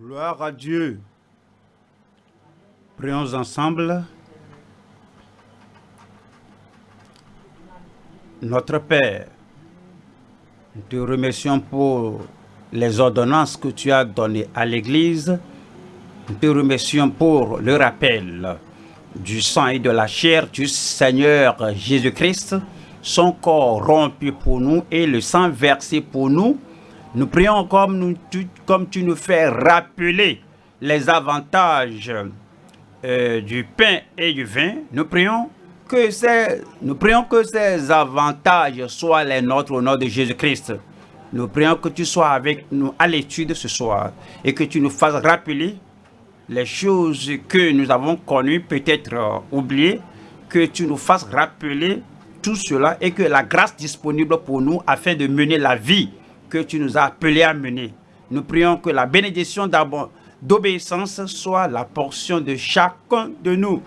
Gloire à Dieu. Prions ensemble. Notre Père, nous te remercions pour les ordonnances que tu as données à l'Église. Nous te remercions pour le rappel du sang et de la chair du Seigneur Jésus-Christ, son corps rompu pour nous et le sang versé pour nous. Nous prions comme, nous, tu, comme tu nous fais rappeler les avantages euh, du pain et du vin. Nous prions que ces, nous prions que ces avantages soient les nôtres au nom de Jésus-Christ. Nous prions que tu sois avec nous à l'étude ce soir et que tu nous fasses rappeler les choses que nous avons connues, peut-être euh, oubliées, que tu nous fasses rappeler tout cela et que la grâce disponible pour nous afin de mener la vie que tu nous as appelés à mener. Nous prions que la bénédiction d'obéissance soit la portion de chacun de nous.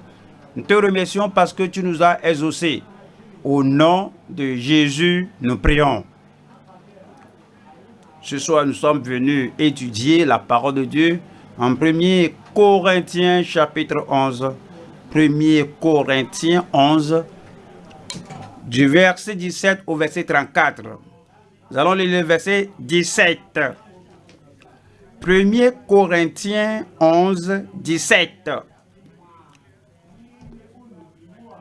Nous te remercions parce que tu nous as exaucés. Au nom de Jésus, nous prions. Ce soir, nous sommes venus étudier la parole de Dieu en 1 Corinthiens chapitre 11. 1 Corinthiens 11, du verset 17 au verset 34. Nous allons lire le verset 17. 1 Corinthiens 11, 17.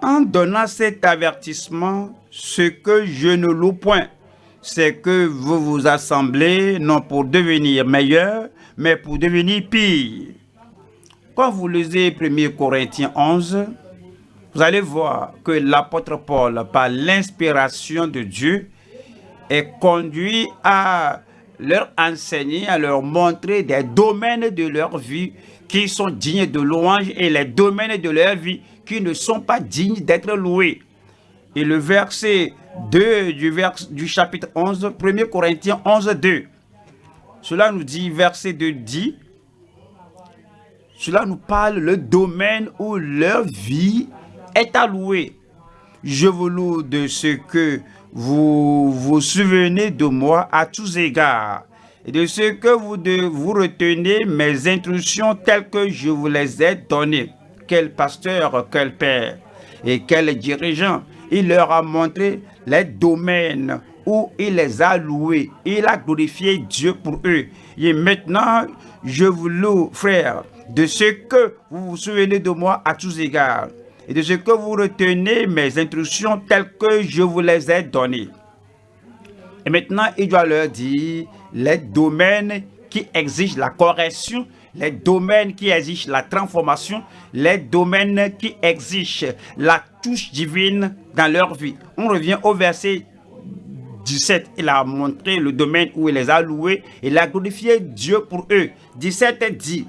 En donnant cet avertissement, ce que je ne loue point, c'est que vous vous assemblez non pour devenir meilleur, mais pour devenir pire. Quand vous lisez 1 Corinthiens 11, vous allez voir que l'apôtre Paul, par l'inspiration de Dieu, est conduit à leur enseigner, à leur montrer des domaines de leur vie qui sont dignes de louange et les domaines de leur vie qui ne sont pas dignes d'être loués. Et le verset 2 du, du chapitre 11, 1 Corinthiens 11, 2. Cela nous dit, verset 2 dit, cela nous parle le domaine où leur vie est allouée. Je vous loue de ce que vous vous souvenez de moi à tous égards et de ce que vous, vous retenez mes instructions telles que je vous les ai données. Quel pasteur, quel père et quel dirigeant. Il leur a montré les domaines où il les a loués. Il a glorifié Dieu pour eux. Et maintenant, je vous loue, frère, de ce que vous vous souvenez de moi à tous égards et de ce que vous retenez mes instructions telles que je vous les ai données. Et maintenant, il doit leur dire les domaines qui exigent la correction, les domaines qui exigent la transformation, les domaines qui exigent la touche divine dans leur vie. On revient au verset 17. Il a montré le domaine où il les a loués. Il a glorifié Dieu pour eux. 17 dit,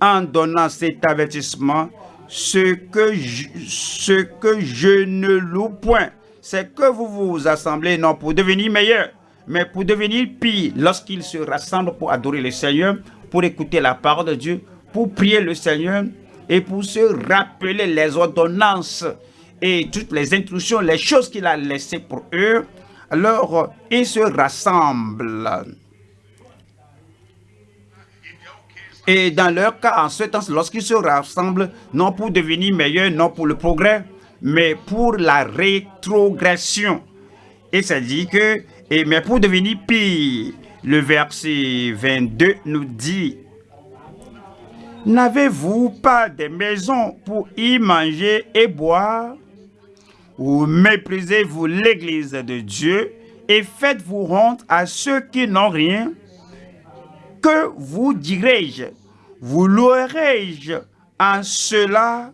en donnant cet avertissement, ce que je, ne loue point, c'est que vous vous assemblez non pour devenir meilleur, mais pour devenir pire lorsqu'ils se rassemblent pour adorer le Seigneur, pour écouter la parole de Dieu, pour prier le Seigneur et pour se rappeler les ordonnances et toutes les instructions, les choses qu'il a laissées pour eux. Alors, ils se rassemblent. Et dans leur cas, en ce temps, lorsqu'ils se rassemblent, non pour devenir meilleurs, non pour le progrès, mais pour la rétrogression. Et ça dit que, et, mais pour devenir pire, le verset 22 nous dit, N'avez-vous pas des maisons pour y manger et boire? Ou méprisez-vous l'église de Dieu et faites-vous honte à ceux qui n'ont rien? Que vous dirai-je? Vous louerai-je en cela,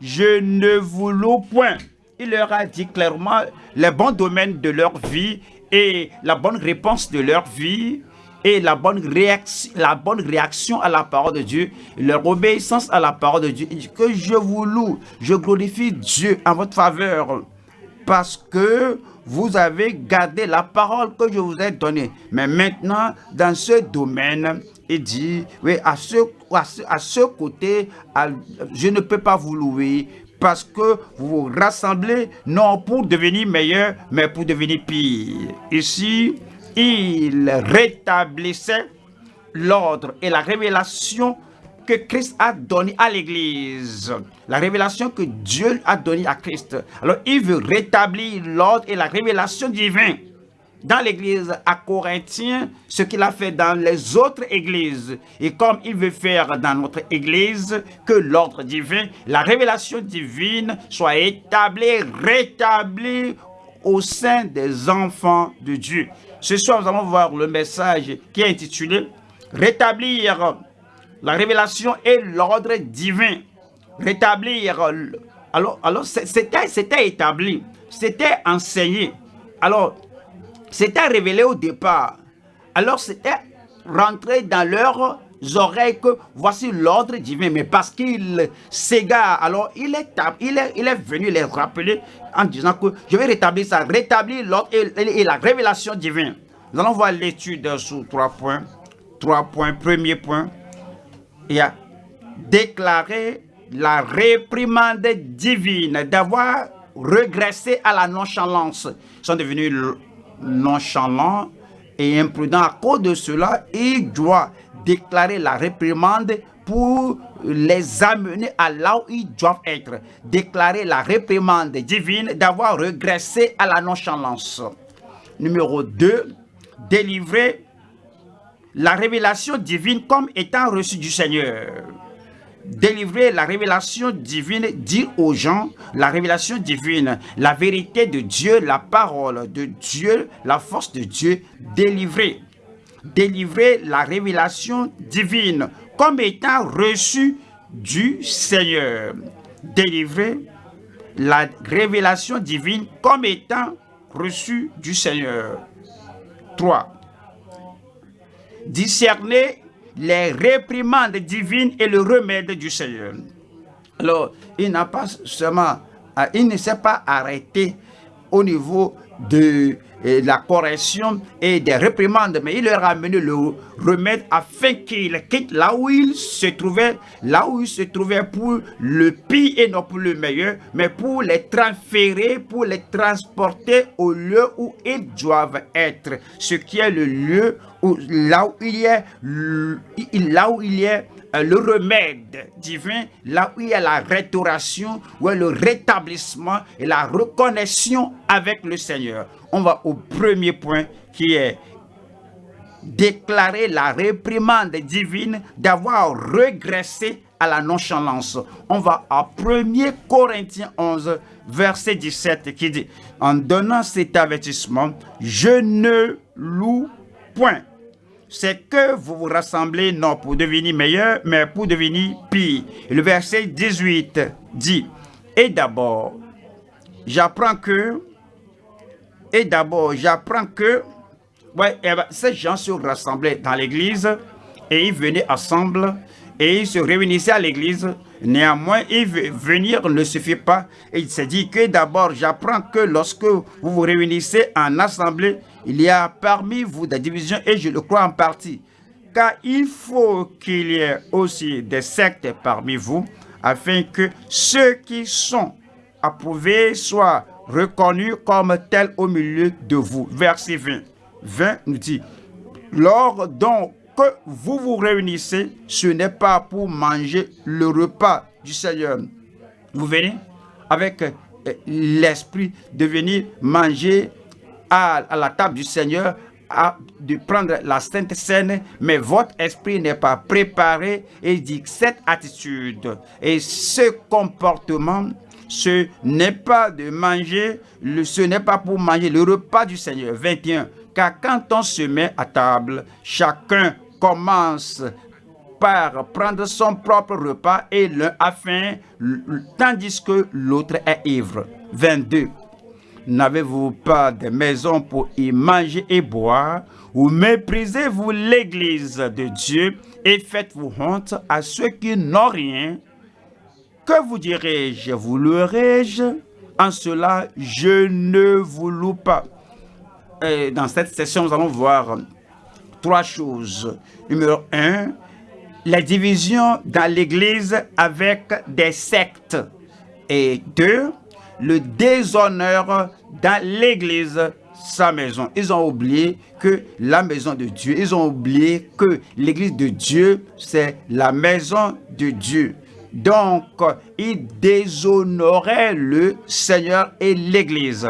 je ne vous loue point. Il leur a dit clairement les bons domaines de leur vie et la bonne réponse de leur vie et la bonne, réaction, la bonne réaction à la parole de Dieu, leur obéissance à la parole de Dieu. Que je vous loue, je glorifie Dieu en votre faveur parce que vous avez gardé la parole que je vous ai donnée. Mais maintenant, dans ce domaine, il dit, oui, à ce, à ce, côté, je ne peux pas vous louer parce que vous vous rassemblez non pour devenir meilleur, mais pour devenir pire. Ici, il rétablissait l'ordre et la révélation que Christ a donné à l'Église. La révélation que Dieu a donnée à Christ. Alors, il veut rétablir l'ordre et la révélation divine dans l'église à Corinthiens, ce qu'il a fait dans les autres églises. Et comme il veut faire dans notre église, que l'ordre divin, la révélation divine soit établie, rétablie au sein des enfants de Dieu. Ce soir, nous allons voir le message qui est intitulé « Rétablir la révélation et l'ordre divin. » Rétablir, alors, alors c'était établi, c'était enseigné. Alors, c'était révélé au départ. Alors c'était rentré dans leurs oreilles que voici l'ordre divin. Mais parce qu'il s'égare, alors il est, il, est, il est venu les rappeler en disant que je vais rétablir ça, rétablir l'ordre et, la révélation divine. Nous allons voir l'étude sous trois points. Trois points. Premier point, il a déclaré la réprimande divine d'avoir regressé à la nonchalance. Ils sont devenus nonchalant et imprudent. À cause de cela, il doit déclarer la réprimande pour les amener à là où ils doivent être. Déclarer la réprimande divine d'avoir regressé à la nonchalance. Numéro 2, délivrer la révélation divine comme étant reçue du Seigneur délivrer la révélation divine, dire aux gens la révélation divine, la vérité de Dieu, la parole de Dieu, la force de Dieu, délivrer. Délivrer la révélation divine comme étant reçue du Seigneur. Délivrer la révélation divine comme étant reçue du Seigneur. 3. Discerner les réprimandes divines et le remède du Seigneur. Alors, il n'a pas seulement, euh, il ne s'est pas arrêté au niveau de euh, la correction et des réprimandes, mais il leur a amené le remède afin qu'il quitte là où il se trouvait, là où il se trouvait pour le pire et non pour le meilleur, mais pour les transférer, pour les transporter au lieu où ils doivent être, ce qui est le lieu où, là où il y a, là où il y a euh, le remède divin, là où il y a la restauration, où il y a le rétablissement et la reconnaissance avec le Seigneur. On va au premier point qui est déclarer la réprimande divine d'avoir regressé à la nonchalance. On va à 1 Corinthiens 11, verset 17 qui dit, en donnant cet avertissement, je ne loue point c'est que vous vous rassemblez non pour devenir meilleur, mais pour devenir pire. le verset 18 dit, et d'abord, j'apprends que, et d'abord, j'apprends que, ouais, eh ben, ces gens se rassemblaient dans l'église et ils venaient ensemble et ils se réunissaient à l'église. Néanmoins, venir ne suffit pas. Et il s'est dit que d'abord, j'apprends que lorsque vous vous réunissez en assemblée, il y a parmi vous des divisions et je le crois en partie. Car il faut qu'il y ait aussi des sectes parmi vous afin que ceux qui sont approuvés soient reconnus comme tels au milieu de vous. Verset 20. 20 nous dit, Lors donc que vous vous réunissez, ce n'est pas pour manger le repas du Seigneur. Vous venez avec euh, l'esprit de venir manger à, la table du Seigneur, à, de prendre la Sainte Seine, mais votre esprit n'est pas préparé et dit cette attitude et ce comportement, ce n'est pas de manger, ce n'est pas pour manger le repas du Seigneur. 21. Car quand on se met à table, chacun commence par prendre son propre repas et l'un a faim, tandis que l'autre est ivre. 22. N'avez-vous pas de maison pour y manger et boire? Ou méprisez-vous l'église de Dieu et faites-vous honte à ceux qui n'ont rien Que vous dirai-je Vous louerai-je En cela, je ne vous loue pas. Dans cette session, nous allons voir trois choses. Numéro un, la division dans l'Église avec des sectes. Et deux, le déshonneur dans l'Église sa maison. Ils ont oublié que la maison de Dieu, ils ont oublié que l'église de Dieu, c'est la maison de Dieu. Donc, ils déshonoraient le Seigneur et l'église.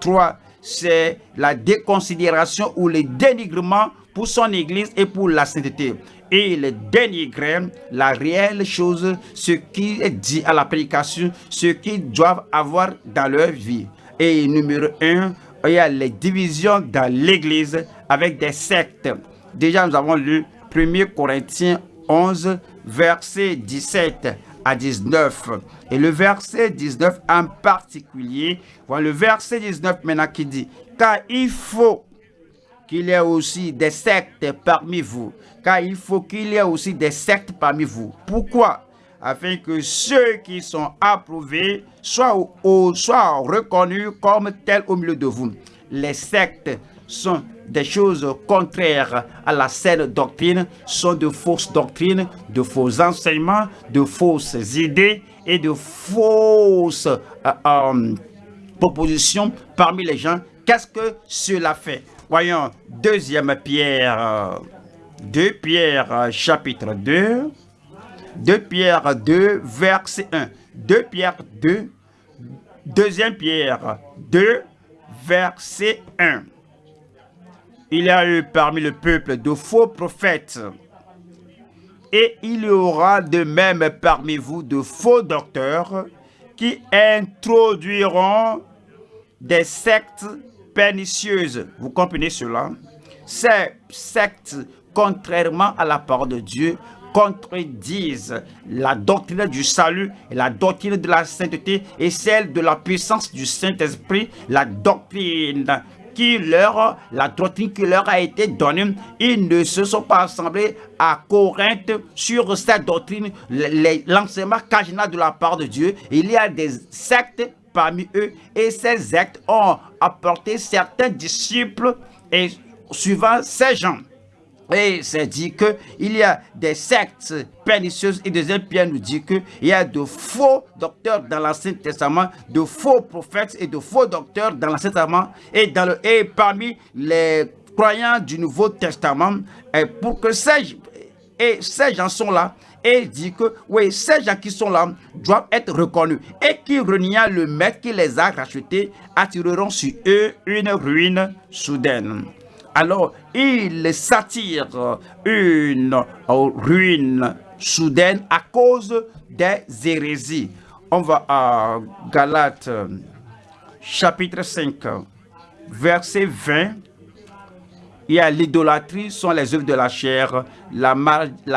Trois, c'est la déconsidération ou le dénigrement pour son église et pour la sainteté. Et il dénigrait la réelle chose, ce qui est dit à la prédication, ce qu'ils doivent avoir dans leur vie. Et numéro un, il y a les divisions dans l'église avec des sectes. Déjà, nous avons lu 1 Corinthiens 11, verset 17 à 19. Et le verset 19 en particulier, voilà le verset 19 maintenant qui dit, car il faut qu'il y ait aussi des sectes parmi vous, car il faut qu'il y ait aussi des sectes parmi vous. Pourquoi? Afin que ceux qui sont approuvés soient, soient reconnus comme tels au milieu de vous. Les sectes sont des choses contraires à la saine doctrine, sont de fausses doctrines, de faux enseignements, de fausses idées et de fausses euh, euh, propositions parmi les gens. Qu'est-ce que cela fait? Voyons, deuxième Pierre, 2 euh, Pierre chapitre 2, 2 Pierre 2 verset 1, 2 Pierre 2, deuxième Pierre 2 verset 1 il y a eu parmi le peuple de faux prophètes. Et il y aura de même parmi vous de faux docteurs qui introduiront des sectes pernicieuses. Vous comprenez cela? Ces sectes, contrairement à la parole de Dieu, contredisent la doctrine du salut la doctrine de la sainteté et celle de la puissance du Saint-Esprit, la doctrine qui leur, la doctrine qui leur a été donnée, ils ne se sont pas assemblés à Corinthe sur cette doctrine, l'enseignement cardinal de la part de Dieu. Il y a des sectes parmi eux et ces sectes ont apporté certains disciples et suivant ces gens. Et c'est dit qu'il y a des sectes pernicieuses et deuxième Pierre nous dit qu'il y a de faux docteurs dans l'Ancien Testament, de faux prophètes et de faux docteurs dans l'Ancien Testament et, dans le, et parmi les croyants du Nouveau Testament. Et pour que ces, et ces gens sont là et dit que oui, ces gens qui sont là doivent être reconnus et qui reniant le maître qui les a rachetés attireront sur eux une ruine soudaine alors il s'attire une ruine soudaine à cause des hérésies. On va à Galates chapitre 5, verset 20. Il y a l'idolâtrie, sont les œuvres de la chair, la,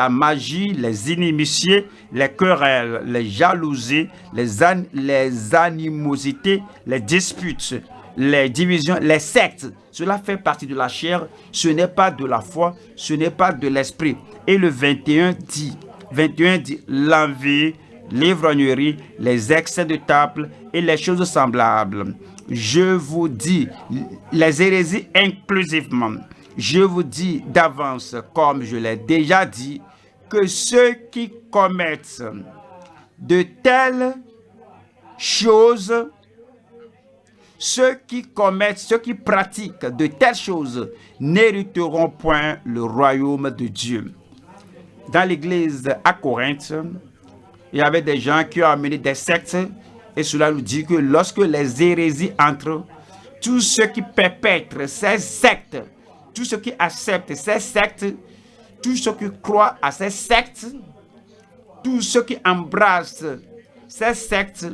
magie, les inimitiés, les querelles, les jalousies, les animosités, les disputes, les divisions, les sectes. Cela fait partie de la chair, ce n'est pas de la foi, ce n'est pas de l'esprit. Et le 21 dit, 21 dit, l'envie, l'ivrognerie, les excès de table et les choses semblables. Je vous dis, les hérésies inclusivement, je vous dis d'avance, comme je l'ai déjà dit, que ceux qui commettent de telles choses ceux qui commettent, ceux qui pratiquent de telles choses n'hériteront point le royaume de Dieu. Dans l'église à Corinthe, il y avait des gens qui ont amené des sectes et cela nous dit que lorsque les hérésies entrent, tous ceux qui perpètrent ces sectes, tous ceux qui acceptent ces sectes, tous ceux qui croient à ces sectes, tous ceux qui embrassent ces sectes,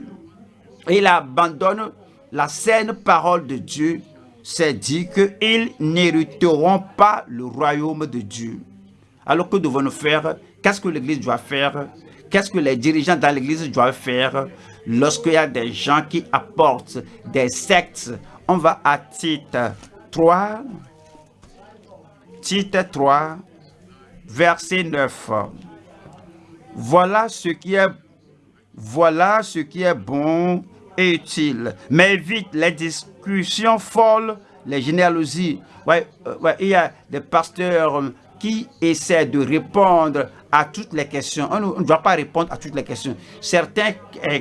ils abandonnent la saine parole de Dieu, c'est dit qu'ils n'hériteront pas le royaume de Dieu. Alors que devons-nous faire? Qu'est-ce que l'Église doit faire? Qu'est-ce que les dirigeants dans l'Église doivent faire? Lorsqu'il y a des gens qui apportent des sectes On va à titre 3, titre 3, verset 9. Voilà ce qui est, voilà ce qui est bon utile. Mais évite les discussions folles, les généalogies. Euh, ouais, il y a des pasteurs euh, qui essaient de répondre à toutes les questions. On ne doit pas répondre à toutes les questions. Certaines euh,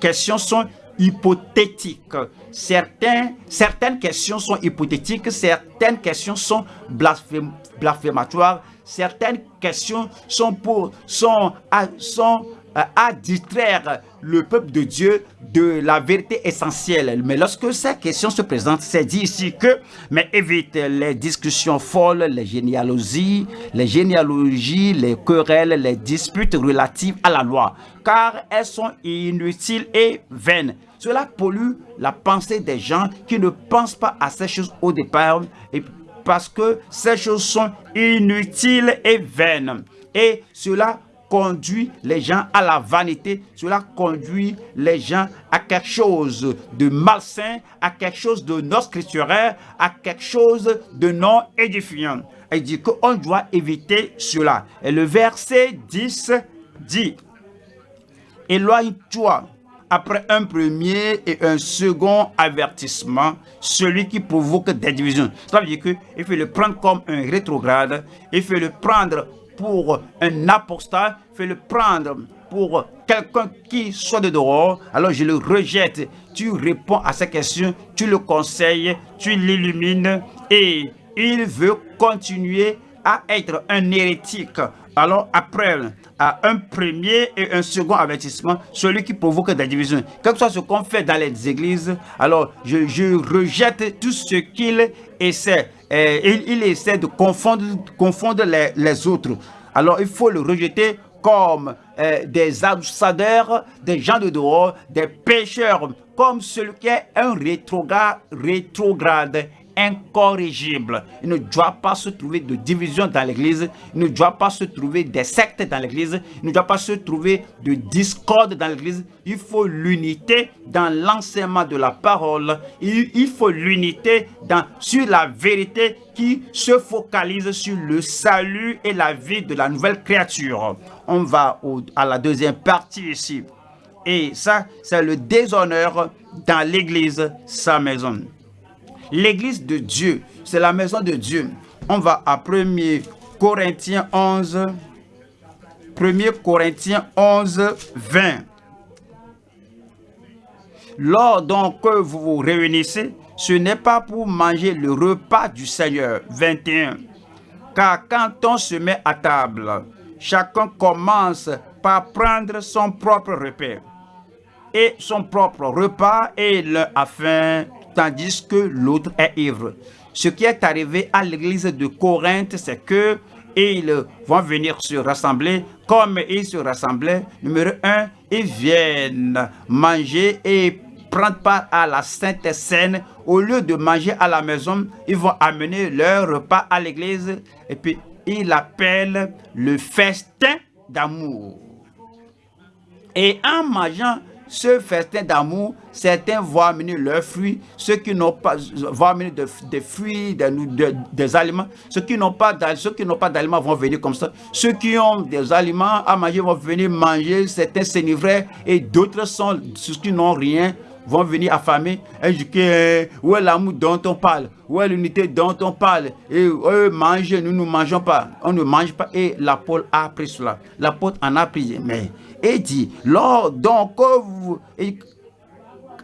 questions sont hypothétiques. Certains, certaines questions sont hypothétiques, certaines questions sont blasphématoires, certaines questions sont, pour, sont, euh, à distraire le peuple de Dieu de la vérité essentielle. Mais lorsque ces questions se présentent, c'est dit ici que, mais évite les discussions folles, les généalogies, les généalogies, les querelles, les disputes relatives à la loi, car elles sont inutiles et vaines. Cela pollue la pensée des gens qui ne pensent pas à ces choses au départ et parce que ces choses sont inutiles et vaines. Et cela conduit les gens à la vanité, cela conduit les gens à quelque chose de malsain, à quelque chose de non scripturaire, à quelque chose de non édifiant. Il dit qu'on doit éviter cela. Et le verset 10 dit, Éloigne-toi après un premier et un second avertissement, celui qui provoque des divisions. Ça veut dire qu'il faut le prendre comme un rétrograde, il faut le prendre pour un apostat, fais le prendre pour quelqu'un qui soit de dehors, alors je le rejette. Tu réponds à sa question, tu le conseilles, tu l'illumines et il veut continuer à être un hérétique. Alors après à un premier et un second avertissement, celui qui provoque des divisions. Quel que soit ce qu'on fait dans les églises, alors je, rejette tout ce qu'il essaie. Et il, essaie de confondre, les, autres. Alors il faut le rejeter comme euh, des ambassadeurs, des gens de dehors, des pécheurs, comme celui qui est un rétrograde incorrigible. Il ne doit pas se trouver de division dans l'église. Il ne doit pas se trouver des sectes dans l'église. Il ne doit pas se trouver de discorde dans l'église. Il faut l'unité dans l'enseignement de la parole. Il, faut l'unité sur la vérité qui se focalise sur le salut et la vie de la nouvelle créature. On va à la deuxième partie ici. Et ça, c'est le déshonneur dans l'église, sa maison. L'église de Dieu, c'est la maison de Dieu. On va à 1 Corinthiens 11, 1 Corinthiens 11, 20. Lors donc que vous vous réunissez, ce n'est pas pour manger le repas du Seigneur. 21. Car quand on se met à table, chacun commence par prendre son propre repas et son propre repas et le a tandis que l'autre est ivre. Ce qui est arrivé à l'église de Corinthe, c'est que ils vont venir se rassembler comme ils se rassemblaient. Numéro un, ils viennent manger et prendre part à la Sainte Seine. Au lieu de manger à la maison, ils vont amener leur repas à l'église et puis ils l'appellent le festin d'amour. Et en mangeant ce festin d'amour, certains vont amener leurs fruits, ceux qui n'ont pas vont amener des fruits, des, aliments. Ceux qui n'ont pas d'aliments vont venir comme ça. Ceux qui ont des aliments à manger vont venir manger. Certains s'enivrer et d'autres sont ceux qui n'ont rien vont venir affamer et dire où est l'amour dont on parle, où est l'unité dont on parle. Et eux mangent, nous ne mangeons pas, on ne mange pas. Et l'apôtre a appris cela. L'apôtre en a pris. Mais et dit, lors donc vous,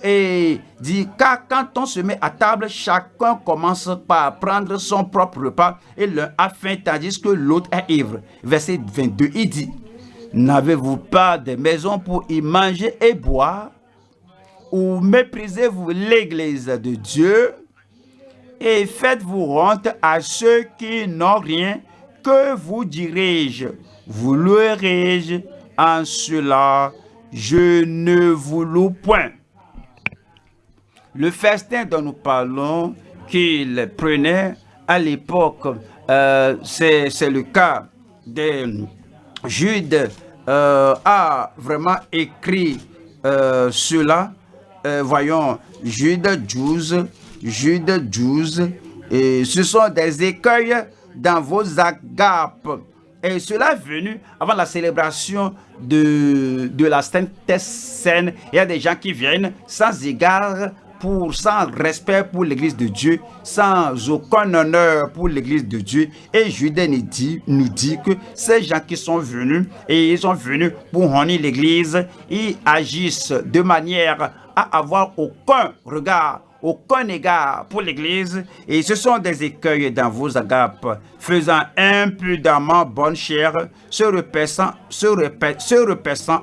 et, dit, car quand on se met à table, chacun commence par prendre son propre repas et l'un a faim tandis que l'autre est ivre. Verset 22, il dit, n'avez-vous pas de maison pour y manger et boire? Ou méprisez-vous l'église de Dieu et faites-vous honte à ceux qui n'ont rien que vous dirai-je, vous louerai-je en cela, je ne vous loue point. Le festin dont nous parlons, qu'il prenait à l'époque, euh, c'est le cas de Jude, euh, a vraiment écrit euh, cela. Voyons, Jude 12, Jude 12, et ce sont des écueils dans vos agapes et cela est venu avant la célébration de, de la Sainte Seine. Il y a des gens qui viennent sans égard pour, sans respect pour l'église de Dieu, sans aucun honneur pour l'église de Dieu. Et Judas nous dit, nous dit que ces gens qui sont venus, et ils sont venus pour honner l'église, ils agissent de manière avoir aucun regard aucun égard pour l'Église, et ce sont des écueils dans vos agapes, faisant impudemment bonne chair, se repaissant, se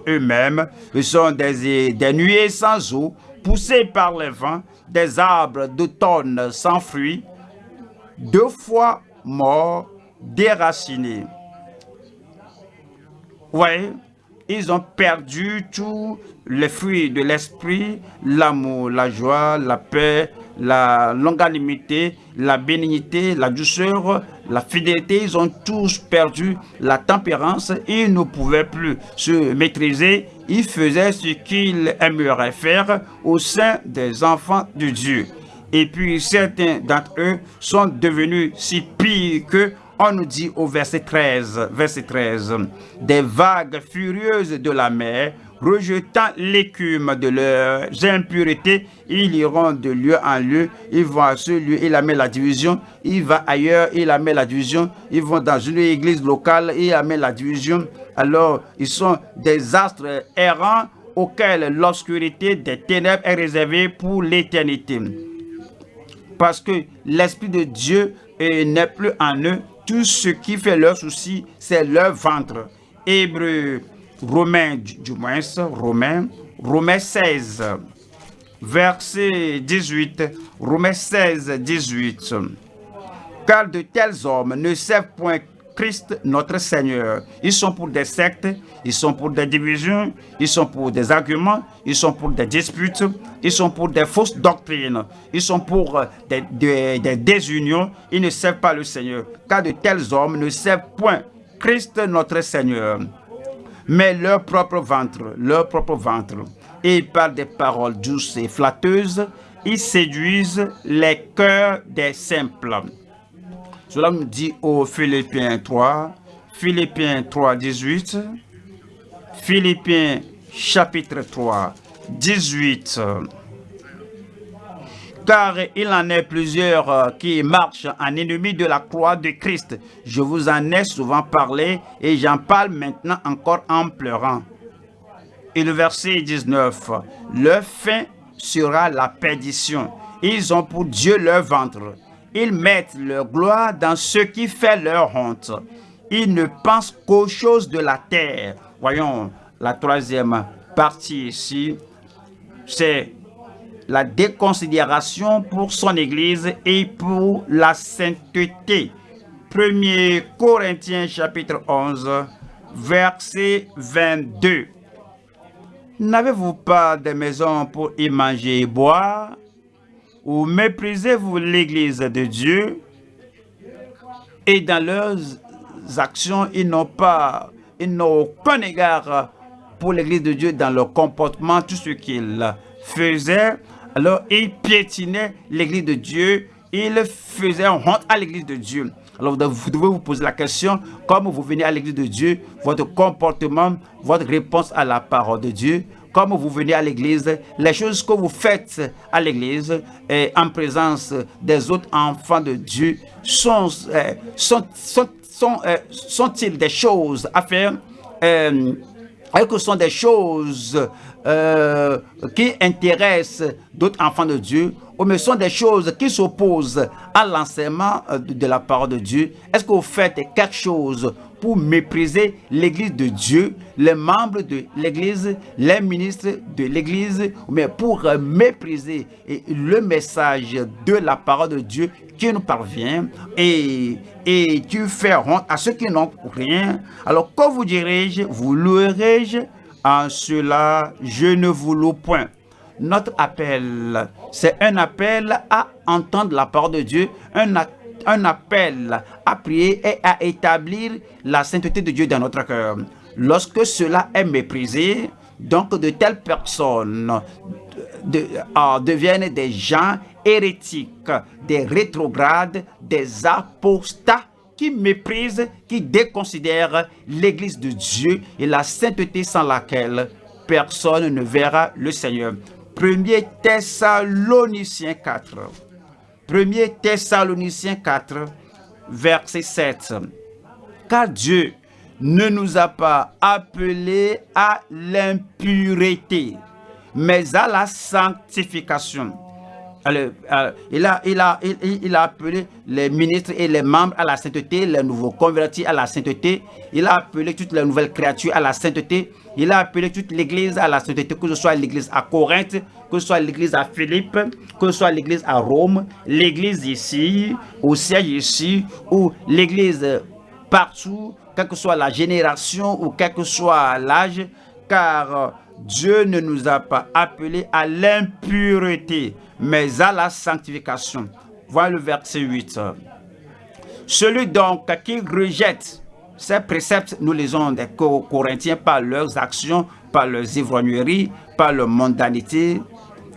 eux-mêmes, ce sont des, des nuées sans eau, poussés par les vents, des arbres d'automne sans fruits, deux fois morts, déracinés. Oui, ils ont perdu tous les fruits de l'esprit, l'amour, la joie, la paix, la longanimité, la bénignité, la douceur, la fidélité. Ils ont tous perdu la tempérance. Ils ne pouvaient plus se maîtriser. Ils faisaient ce qu'ils aimeraient faire au sein des enfants de Dieu. Et puis certains d'entre eux sont devenus si pires que on nous dit au verset 13, verset 13, des vagues furieuses de la mer, rejetant l'écume de leurs impuretés, ils iront de lieu en lieu, ils vont à ce lieu, il met la division, il va ailleurs, il met la division, ils vont dans une église locale, il met la division. Alors, ils sont des astres errants auxquels l'obscurité des ténèbres est réservée pour l'éternité. Parce que l'Esprit de Dieu n'est plus en eux, tout ce qui fait leur souci, c'est leur ventre. Hébreu, Romains, du moins, Romains, Romains 16, verset 18, Romains 16, 18. Car de tels hommes ne servent point Christ notre Seigneur. Ils sont pour des sectes, ils sont pour des divisions, ils sont pour des arguments, ils sont pour des disputes, ils sont pour des fausses doctrines, ils sont pour euh, des, désunions, ils ne servent pas le Seigneur. Car de tels hommes ne servent point Christ notre Seigneur, mais leur propre ventre, leur propre ventre. Et par des paroles douces et flatteuses, ils séduisent les cœurs des simples. Cela nous dit au Philippiens 3, Philippiens 3, 18, Philippiens chapitre 3, 18. Car il en est plusieurs euh, qui marchent en ennemi de la croix de Christ. Je vous en ai souvent parlé et j'en parle maintenant encore en pleurant. Et le verset 19. Leur fin sera la perdition. Ils ont pour Dieu leur ventre ils mettent leur gloire dans ce qui fait leur honte. Ils ne pensent qu'aux choses de la terre. Voyons la troisième partie ici. C'est la déconsidération pour son Église et pour la sainteté. 1 Corinthiens chapitre 11, verset 22. N'avez-vous pas de maison pour y manger et boire? Ou méprisez-vous l'Église de Dieu et dans leurs actions, ils n'ont pas, ils n'ont aucun égard pour l'Église de Dieu dans leur comportement, tout ce qu'ils faisaient. Alors, ils piétinaient l'Église de Dieu, ils faisaient honte à l'Église de Dieu. Alors, vous devez vous poser la question, comme vous venez à l'Église de Dieu, votre comportement, votre réponse à la parole de Dieu, comme vous venez à l'église, les choses que vous faites à l'église et en présence des autres enfants de Dieu sont, euh, sont, sont, sont, euh, sont-ils des choses à faire? Euh, que sont des choses qui intéressent d'autres enfants de Dieu? Ou mais sont des choses qui s'opposent à l'enseignement de la parole de Dieu? Est-ce que vous faites quelque chose pour mépriser l'Église de Dieu, les membres de l'Église, les ministres de l'Église, mais pour mépriser le message de la parole de Dieu qui nous parvient et, et tu fais honte à ceux qui n'ont rien. Alors, que vous dirai-je, vous louerai-je En cela, je ne vous loue point. Notre appel, c'est un appel à entendre la parole de Dieu, un, un appel à prier et à établir la sainteté de Dieu dans notre cœur. Lorsque cela est méprisé, donc de telles personnes euh, deviennent des gens hérétiques, des rétrogrades, des apostats qui méprisent, qui déconsidèrent l'Église de Dieu et la sainteté sans laquelle personne ne verra le Seigneur. 1er Thessaloniciens 4. 1er Thessaloniciens 4, verset 7. Car Dieu ne nous a pas appelés à l'impureté, mais à la sanctification. Euh, il, a appelé les ministres et les membres à la sainteté, les nouveaux convertis à la sainteté. Il a appelé toutes les nouvelles créatures à la sainteté. Il a appelé toute l'église à la sainteté, que ce soit l'église à Corinthe, que ce soit l'église à Philippe, que ce soit l'église à Rome, l'église ici, au siège ici, ou l'église partout, quelle que soit la génération ou quel que soit l'âge, car Dieu ne nous a pas appelés à l'impureté, mais à la sanctification. Voilà le verset 8. Celui donc qui rejette ces préceptes, nous lisons des Corinthiens par leurs actions, par leurs ivrogneries, par leur mondanité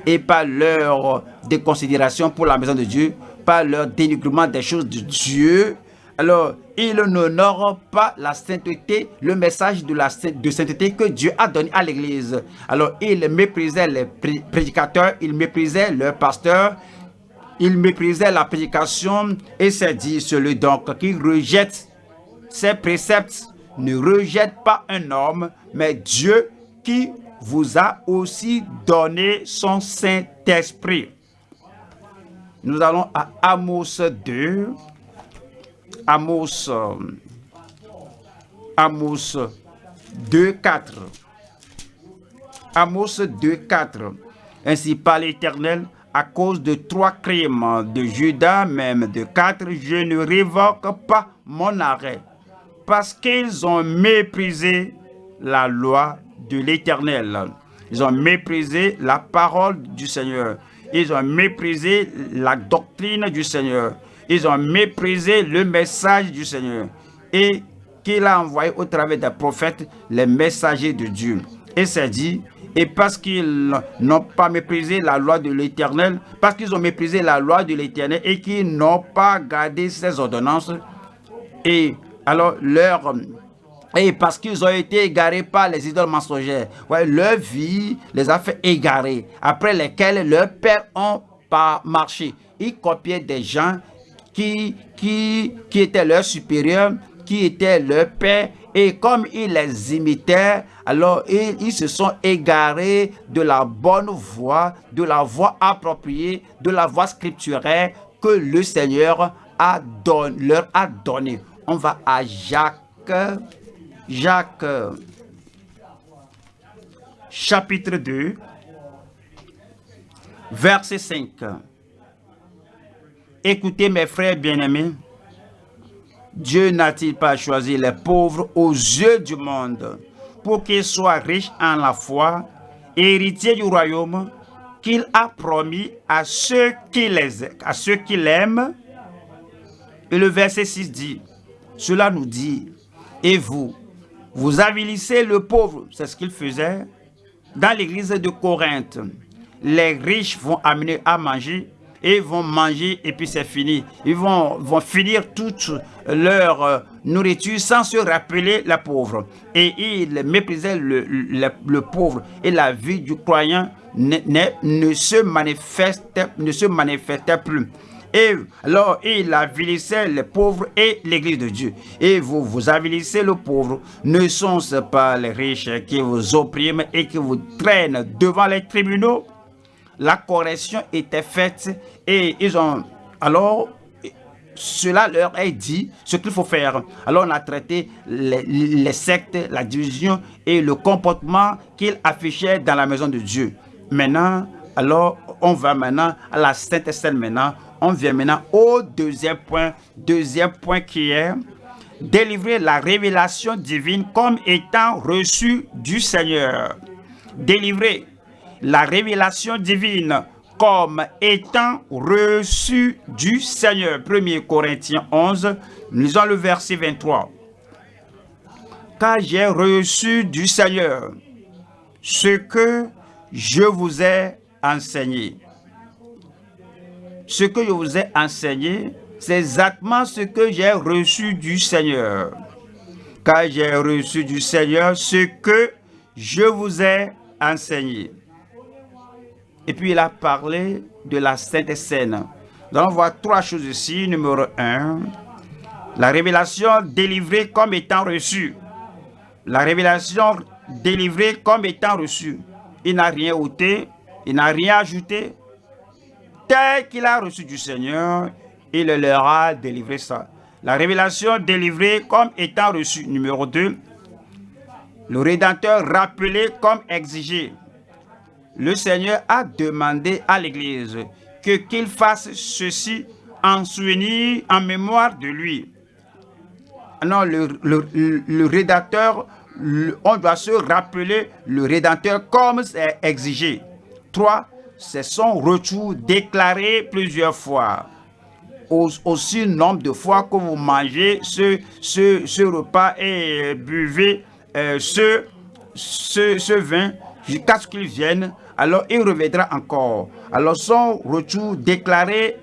et par leur déconsidération pour la maison de Dieu, par leur dénigrement des choses de Dieu, alors il n'honore pas la sainteté, le message de la de sainteté que Dieu a donné à l'église. Alors il méprisait les prédicateurs, il méprisait leurs pasteurs, il méprisait la prédication et c'est dit celui donc qui rejette ces préceptes ne rejette pas un homme, mais Dieu qui vous a aussi donné son Saint-Esprit. Nous allons à Amos 2, Amos, euh, Amos 2, 4. Amos 2, 4. Ainsi par l'Éternel, à cause de trois crimes de Judas, même de quatre, je ne révoque pas mon arrêt, parce qu'ils ont méprisé la loi de l'Éternel. Ils ont méprisé la parole du Seigneur. Ils ont méprisé la doctrine du Seigneur. Ils ont méprisé le message du Seigneur et qu'il a envoyé au travers des prophètes, les messagers de Dieu. Et c'est dit, et parce qu'ils n'ont pas méprisé la loi de l'Éternel, parce qu'ils ont méprisé la loi de l'Éternel et qu'ils n'ont pas gardé ses ordonnances, et alors leur et parce qu'ils ont été égarés par les idoles mensongères. Ouais, leur vie les a fait égarer, après lesquels leurs pères ont pas marché. Ils copiaient des gens qui, qui, qui était leur supérieur, qui était leur père, et comme ils les imitaient, alors ils, se sont égarés de la bonne voie, de la voie appropriée, de la voie scripturaire que le Seigneur a leur a donné. On va à Jacques, Jacques, chapitre 2, verset 5. Écoutez mes frères bien-aimés, Dieu n'a-t-il pas choisi les pauvres aux yeux du monde pour qu'ils soient riches en la foi, héritiers du royaume qu'il a promis à ceux qui les à ceux qui. Et le verset 6 dit, cela nous dit, et vous, vous avilissez le pauvre, c'est ce qu'il faisait dans l'église de Corinthe. Les riches vont amener à manger et vont manger et puis c'est fini. Ils vont, vont finir toute leur euh, nourriture sans se rappeler la pauvre. Et ils méprisaient le, le, pauvre et la vie du croyant ne, ne, ne, se, manifestait, ne se manifestait plus. Et alors, il avilissait les pauvres et l'église de Dieu. Et vous, vous avilissez le pauvre. Ne sont-ce pas les riches qui vous oppriment et qui vous traînent devant les tribunaux? La correction était faite et ils ont alors cela leur est dit ce qu'il faut faire. Alors on a traité les, sectes, la division et le comportement qu'ils affichaient dans la maison de Dieu. Maintenant, alors on va maintenant à la Sainte Seine maintenant. On vient maintenant au deuxième point. Deuxième point qui est délivrer la révélation divine comme étant reçue du Seigneur. Délivrer la révélation divine comme étant reçue du Seigneur. 1 Corinthiens 11, lisons le verset 23. Car j'ai reçu du Seigneur ce que je vous ai enseigné. Ce que je vous ai enseigné, c'est exactement ce que j'ai reçu du Seigneur. Car j'ai reçu du Seigneur ce que je vous ai enseigné Et puis il a parlé de la Sainte Seine. Nous allons voir trois choses ici. Numéro un, la révélation délivrée comme étant reçue. La révélation délivrée comme étant reçue. Il n'a rien ôté, il n'a rien ajouté. Tel qu'il a reçu du Seigneur, il leur a délivré ça. La révélation délivrée comme étant reçue. Numéro 2. Le Rédempteur rappelé comme exigé. Le Seigneur a demandé à l'Église que qu'il fasse ceci en souvenir, en mémoire de lui. Non, le, le, rédacteur, on doit se rappeler le rédacteur comme c'est exigé. 3. C'est son retour déclaré plusieurs fois. Aussi nombre de fois que vous mangez ce, ce, ce repas et buvez euh, ce, ce, ce vin jusqu'à ce qu'il vienne, alors il reviendra encore. Alors son retour déclaré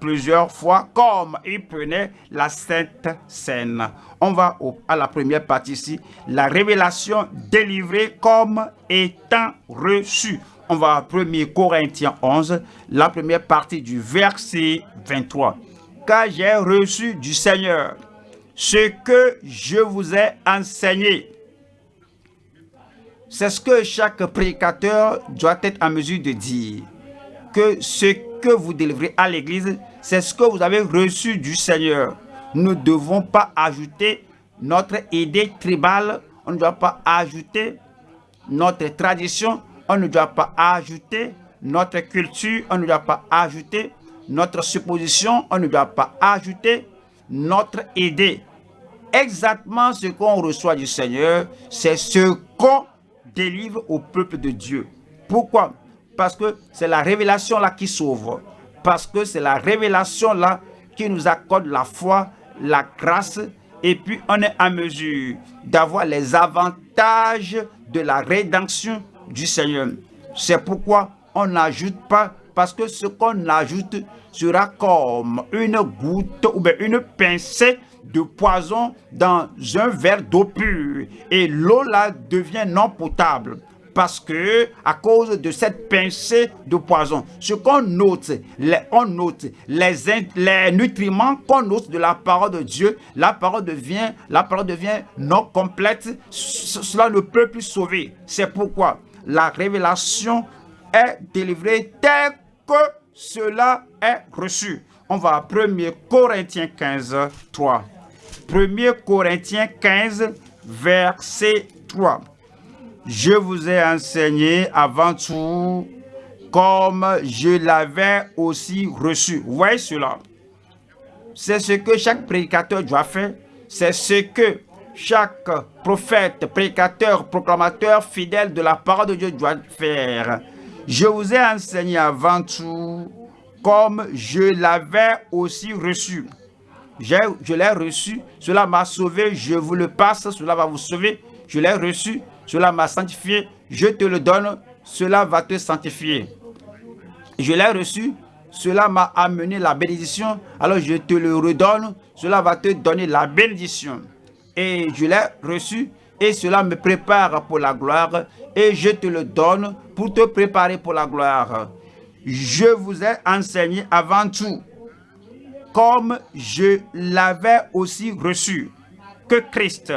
plusieurs fois comme il prenait la Sainte Seine. On va à la première partie ici, la révélation délivrée comme étant reçue. On va à 1 Corinthiens 11, la première partie du verset 23. Car j'ai reçu du Seigneur ce que je vous ai enseigné. C'est ce que chaque prédicateur doit être en mesure de dire. Que ce que vous délivrez à l'Église, c'est ce que vous avez reçu du Seigneur. Nous ne devons pas ajouter notre idée tribale, on ne doit pas ajouter notre tradition, on ne doit pas ajouter notre culture, on ne doit pas ajouter notre supposition, on ne doit pas ajouter notre idée. Exactement ce qu'on reçoit du Seigneur, c'est ce qu'on délivre au peuple de Dieu. Pourquoi? Parce que c'est la révélation là qui sauve parce que c'est la révélation là qui nous accorde la foi, la grâce, et puis on est en mesure d'avoir les avantages de la rédemption du Seigneur. C'est pourquoi on n'ajoute pas, parce que ce qu'on ajoute sera comme une goutte ou bien une pincée de poison dans un verre d'eau pure. Et l'eau là devient non potable parce que à cause de cette pincée de poison, ce qu'on note, les, on note les, les nutriments qu'on note de la parole de Dieu, la parole devient, la parole devient non complète, cela ne peut plus sauver. C'est pourquoi la révélation est délivrée telle que cela est reçu. On va à 1 Corinthiens 15, 3. 1 Corinthiens 15, verset 3 je vous ai enseigné avant tout comme je l'avais aussi reçu. Vous voyez cela? C'est ce que chaque prédicateur doit faire. C'est ce que chaque prophète, prédicateur, proclamateur fidèle de la parole de Dieu doit faire. Je vous ai enseigné avant tout comme je l'avais aussi reçu. Je l'ai reçu, cela m'a sauvé, je vous le passe, cela va vous sauver. Je l'ai reçu, cela m'a sanctifié, je te le donne, cela va te sanctifier. Je l'ai reçu, cela m'a amené la bénédiction, alors je te le redonne, cela va te donner la bénédiction. Et je l'ai reçu, et cela me prépare pour la gloire, et je te le donne pour te préparer pour la gloire. Je vous ai enseigné avant tout, comme je l'avais aussi reçu, que Christ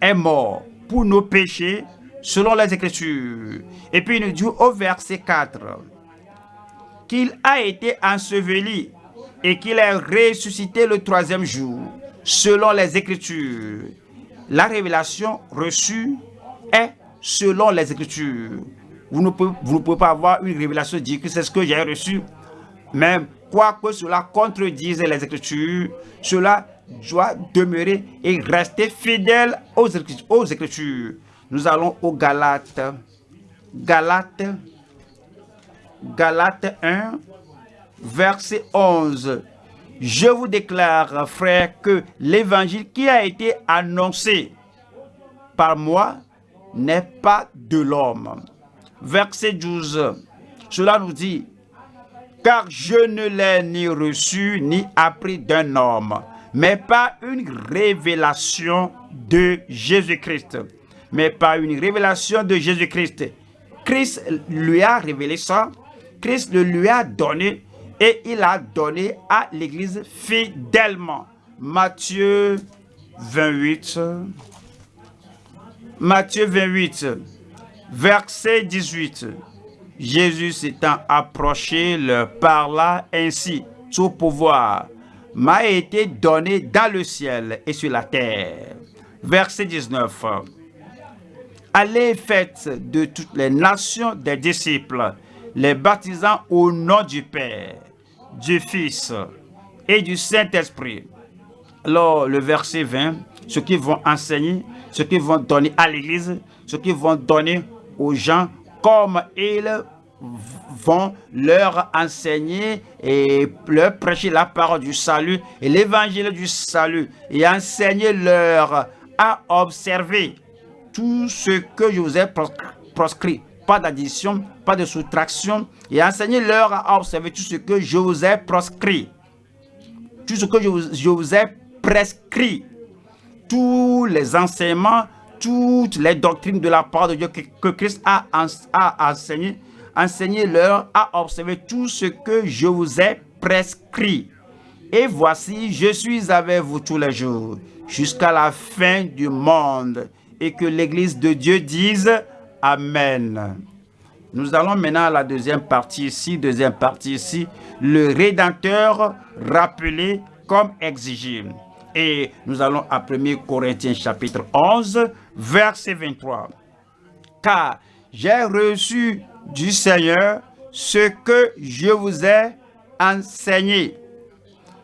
est mort pour nos péchés selon les Écritures. Et puis il nous dit au verset 4 qu'il a été enseveli et qu'il est ressuscité le troisième jour selon les Écritures. La révélation reçue est selon les Écritures. Vous ne pouvez, pas avoir une révélation dire que c'est ce que j'ai reçu. Même quoi que cela contredise les Écritures, cela doit demeurer et rester fidèle aux, aux Écritures. Nous allons au Galates. Galates, Galates 1, verset 11. Je vous déclare, frère, que l'évangile qui a été annoncé par moi n'est pas de l'homme. Verset 12. Cela nous dit, car je ne l'ai ni reçu ni appris d'un homme, mais pas une révélation de Jésus-Christ. Mais pas une révélation de Jésus-Christ. Christ lui a révélé ça. Christ le lui a donné et il a donné à l'Église fidèlement. Matthieu 28. Matthieu 28, verset 18. Jésus s'étant approché leur parla ainsi. Tout pouvoir m'a été donné dans le ciel et sur la terre. Verset 19. Allez faites de toutes les nations des disciples, les baptisant au nom du Père, du Fils et du Saint-Esprit. Alors, le verset 20, ce qu'ils vont enseigner, ce qu'ils vont donner à l'Église, ce qu'ils vont donner aux gens, comme ils vont leur enseigner et leur prêcher la parole du salut et l'évangile du salut et enseigner leur à observer tout ce que je vous ai proscrit. Pas d'addition, pas de soustraction. Et enseigner leur à observer tout ce que je vous ai proscrit. Tout ce que je je vous ai prescrit. Tous les enseignements, toutes les doctrines de la part de Dieu que, Christ a, enseigné, enseignez-leur à observer tout ce que je vous ai prescrit. Et voici, je suis avec vous tous les jours, jusqu'à la fin du monde. Et que l'Église de Dieu dise Amen. Nous allons maintenant à la deuxième partie ici, deuxième partie ici, le Rédempteur rappelé comme exigé. Et nous allons à 1 Corinthiens chapitre 11, verset 23. Car j'ai reçu du Seigneur ce que je vous ai enseigné.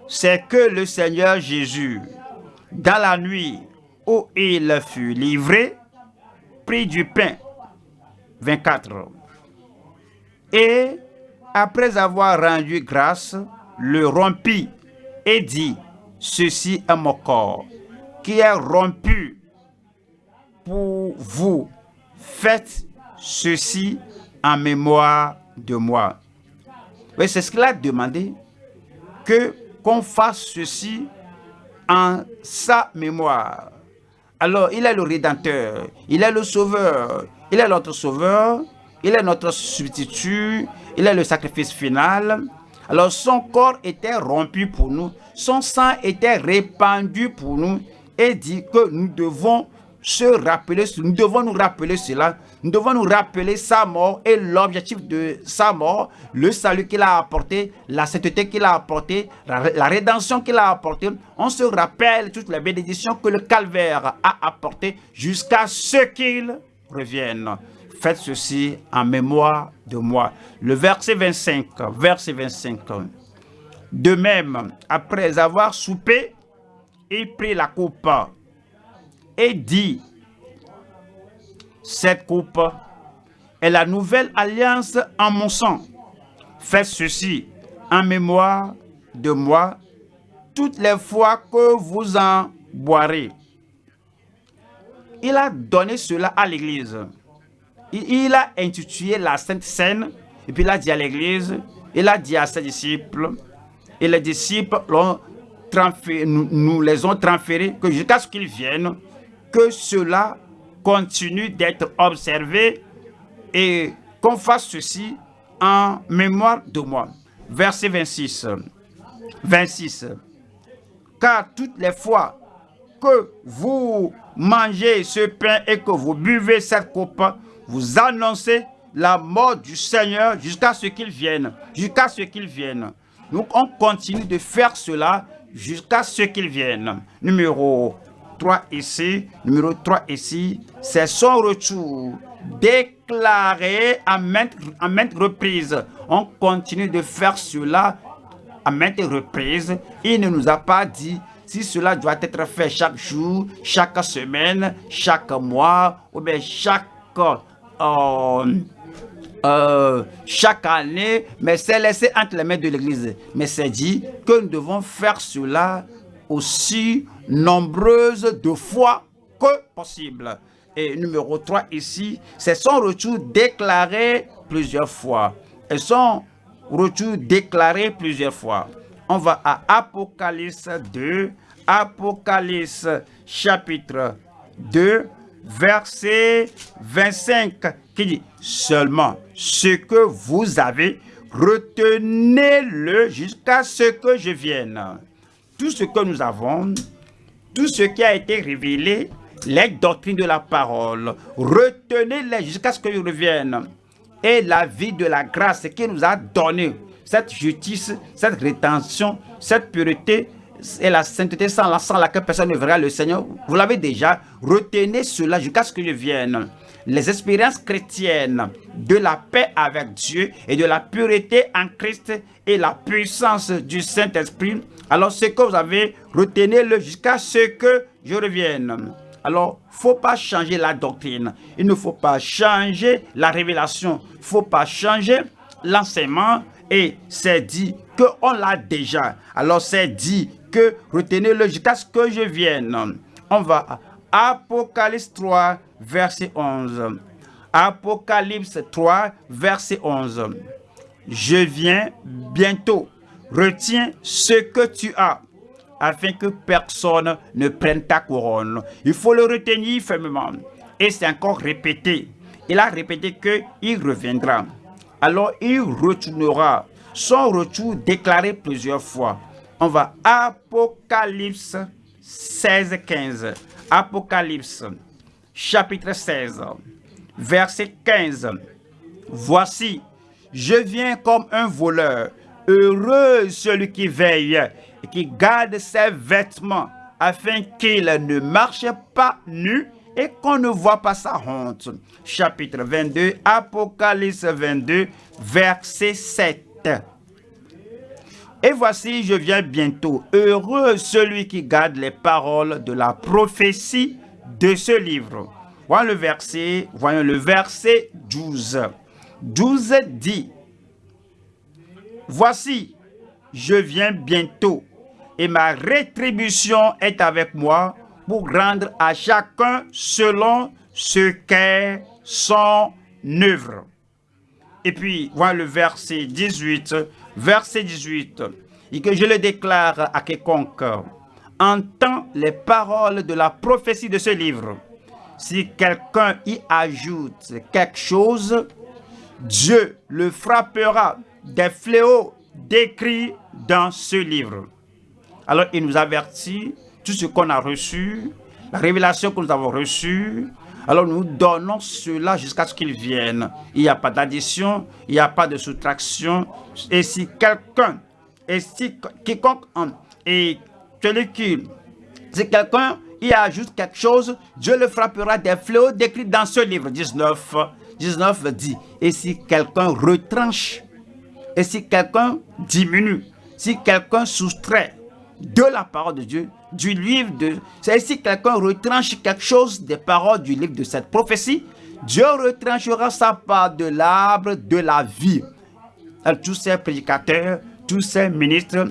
C'est que le Seigneur Jésus, dans la nuit où il fut livré, prit du pain. 24. Et après avoir rendu grâce, le rompit et dit, ceci est mon corps, qui est rompu pour vous. Faites ceci en mémoire de moi. c'est ce qu'il a demandé, que qu'on fasse ceci en sa mémoire. Alors, il est le Rédempteur, il est le Sauveur, il est notre Sauveur, il est notre substitut, il est le sacrifice final. Alors, son corps était rompu pour nous, son sang était répandu pour nous et dit que nous devons se rappeler, nous rappeler cela, nous devons nous rappeler sa mort et l'objectif de sa mort, le salut qu'il a apporté, la sainteté qu'il a apporté, la, rédemption qu'il a apporté. On se rappelle toutes les bénédictions que le calvaire a apporté jusqu'à ce qu'il revienne. Faites ceci en mémoire de moi. Le verset 25, verset 25. De même, après avoir soupé, il prit la coupe et dit, cette coupe est la nouvelle alliance en mon sang. Faites ceci en mémoire de moi toutes les fois que vous en boirez. Il a donné cela à l'Église. Il a intitulé la Sainte Seine, et puis il a dit à l'Église, il a dit à ses disciples, et les disciples nous, nous les ont transférés jusqu'à ce qu'ils viennent, que cela continue d'être observé et qu'on fasse ceci en mémoire de moi. Verset 26. 26. Car toutes les fois que vous mangez ce pain et que vous buvez cette coupe, vous annoncez la mort du Seigneur jusqu'à ce qu'il vienne. Jusqu'à ce qu'il vienne. Donc on continue de faire cela jusqu'à ce qu'il vienne. Numéro 3 ici, numéro 3 ici, c'est son retour déclaré à maintes, à reprises. On continue de faire cela à maintes reprises. Il ne nous a pas dit si cela doit être fait chaque jour, chaque semaine, chaque mois, ou bien chaque, euh, euh, chaque année, mais c'est laissé entre les mains de l'Église. Mais c'est dit que nous devons faire cela aussi nombreuses de fois que possible. Et numéro 3 ici, c'est son retour déclaré plusieurs fois. Et son retour déclaré plusieurs fois. On va à Apocalypse 2, Apocalypse chapitre 2, verset 25, qui dit « Seulement ce que vous avez retenez-le jusqu'à ce que je vienne. Tout ce que nous avons, tout ce qui a été révélé, les doctrines de la parole, retenez-les jusqu'à ce que je revienne. Et la vie de la grâce qui nous a donné cette justice, cette rétention, cette pureté et la sainteté sans, la, sans laquelle personne ne verra le Seigneur. Vous l'avez déjà. Retenez cela jusqu'à ce que je vienne les expériences chrétiennes de la paix avec Dieu et de la pureté en Christ et la puissance du Saint-Esprit, alors ce que vous avez, retenez-le jusqu'à ce que je revienne. Alors, faut pas changer la doctrine. Il ne faut pas changer la révélation. faut pas changer l'enseignement. Et c'est dit qu'on l'a déjà. Alors, c'est dit que retenez-le jusqu'à ce que je vienne. On va Apocalypse 3, verset 11. Apocalypse 3, verset 11. Je viens bientôt. Retiens ce que tu as, afin que personne ne prenne ta couronne. Il faut le retenir fermement. Et c'est encore répété. Il a répété qu'il reviendra. Alors il retournera. Son retour déclaré plusieurs fois. On va Apocalypse 16, 15. Apocalypse chapitre 16, verset 15. Voici, je viens comme un voleur. Heureux celui qui veille et qui garde ses vêtements afin qu'il ne marche pas nu et qu'on ne voit pas sa honte. Chapitre 22, Apocalypse 22, verset 7. Et voici, je viens bientôt. Heureux celui qui garde les paroles de la prophétie de ce livre. Voyons le verset, voyons le verset 12. 12 dit, Voici, je viens bientôt, et ma rétribution est avec moi pour rendre à chacun selon ce qu'est son œuvre. Et puis, voyons le verset 18, verset 18, et que je le déclare à quiconque entend les paroles de la prophétie de ce livre. Si quelqu'un y ajoute quelque chose, Dieu le frappera des fléaux décrits dans ce livre. Alors il nous avertit, tout ce qu'on a reçu, la révélation que nous avons reçue, alors nous donnons cela jusqu'à ce qu'il vienne. Il n'y a pas d'addition, il n'y a pas de soustraction. Et si quelqu'un, et si et celui qui, si quelqu'un y ajoute quelque chose, Dieu le frappera des fléaux décrits dans ce livre. 19, 19 dit, et si quelqu'un retranche, et si quelqu'un diminue, si quelqu'un soustrait de la parole de Dieu, du livre de... Si quelqu'un retranche quelque chose des paroles du livre de cette prophétie, Dieu retranchera sa part de l'arbre de la vie. tous ces prédicateurs, tous ces ministres,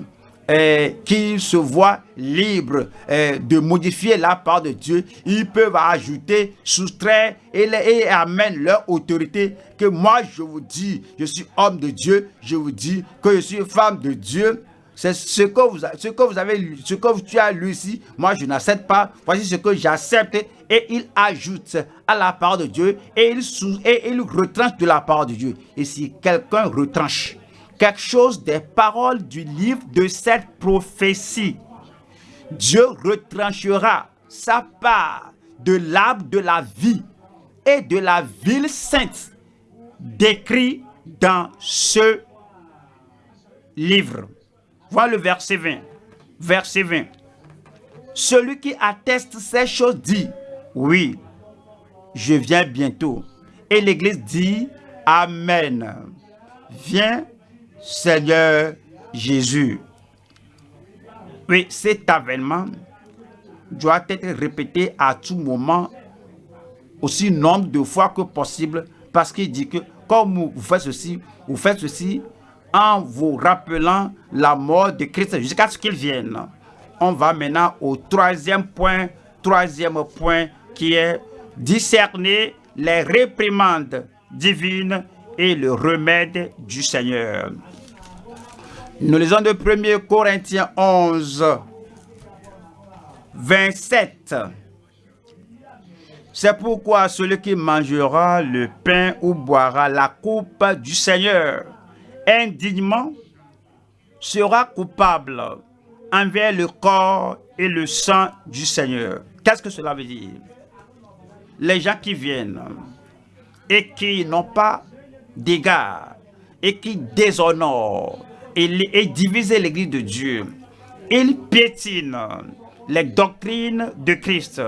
euh, qui se voient libres euh, de modifier la part de Dieu, ils peuvent ajouter, soustraire et, et amènent leur autorité. Que moi, je vous dis, je suis homme de Dieu, je vous dis que je suis femme de Dieu. C'est ce que vous, ce que vous avez ce que tu as lu ici. Moi, je n'accepte pas. Voici ce que j'accepte. Et il ajoute à la part de Dieu et il, et il retranche de la part de Dieu. Et si quelqu'un retranche, quelque chose des paroles du livre de cette prophétie. Dieu retranchera sa part de l'arbre de la vie et de la ville sainte décrit dans ce livre. Voilà le verset 20. Verset 20. Celui qui atteste ces choses dit, oui, je viens bientôt. Et l'Église dit, Amen. Viens Seigneur Jésus. Oui, cet avènement doit être répété à tout moment, aussi nombre de fois que possible, parce qu'il dit que comme vous faites ceci, vous faites ceci en vous rappelant la mort de Christ jusqu'à ce qu'il vienne. On va maintenant au troisième point, troisième point qui est discerner les réprimandes divines et le remède du Seigneur. Nous lisons de 1 Corinthiens 11, 27. C'est pourquoi celui qui mangera le pain ou boira la coupe du Seigneur indignement sera coupable envers le corps et le sang du Seigneur. Qu'est-ce que cela veut dire? Les gens qui viennent et qui n'ont pas d'égard et qui déshonorent et, divisent l'église de Dieu, ils piétinent les doctrines de Christ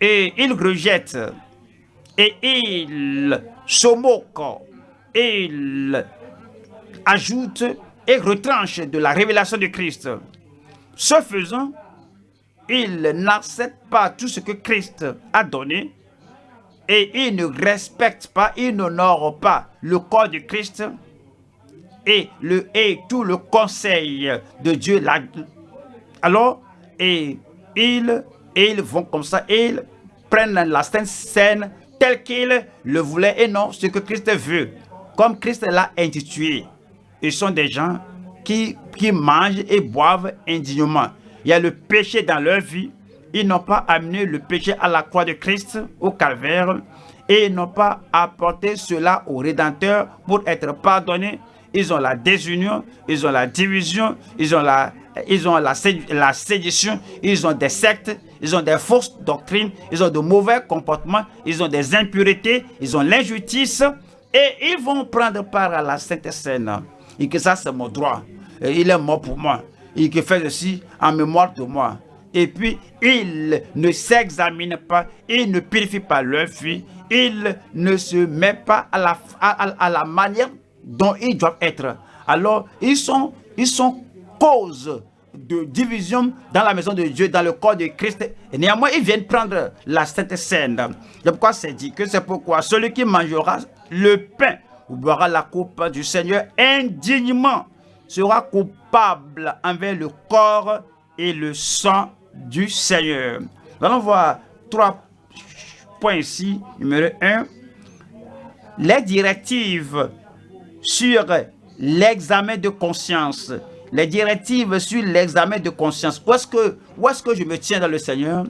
et ils rejettent et ils se moquent et ils ajoutent et retranchent de la révélation de Christ. Ce faisant, ils n'acceptent pas tout ce que Christ a donné et ils ne respectent pas, ils n'honorent pas le corps de Christ et, le, et tout le conseil de Dieu. Alors, et ils, ils vont comme ça, ils prennent la scène telle qu'ils le voulaient et non ce que Christ veut, comme Christ l'a intitulé. Ils sont des gens qui, qui mangent et boivent indignement. Il y a le péché dans leur vie. Ils n'ont pas amené le péché à la croix de Christ, au calvaire, et ils n'ont pas apporté cela au Rédempteur pour être pardonnés. Ils ont la désunion, ils ont la division, ils ont la, ils ont la, la sédition, ils ont des sectes, ils ont des fausses doctrines, ils ont de mauvais comportements, ils ont des impuretés, ils ont l'injustice et ils vont prendre part à la Sainte Seine. Et que ça, c'est mon droit. Il est mort pour moi. Et qu'il fait ceci en mémoire de moi. Et puis, ils ne s'examinent pas, ils ne purifient pas leur vie, ils ne se mettent pas à la, à, la manière dont ils doivent être. Alors, ils sont, ils sont cause de division dans la maison de Dieu, dans le corps de Christ. Et néanmoins, ils viennent prendre la Sainte Seine. C'est pourquoi c'est dit que c'est pourquoi celui qui mangera le pain ou boira la coupe du Seigneur indignement sera coupable envers le corps et le sang du Seigneur. Nous allons voir trois points ici. Numéro un, les directives sur l'examen de conscience. Les directives sur l'examen de conscience. Où est-ce que, que je me tiens dans le Seigneur?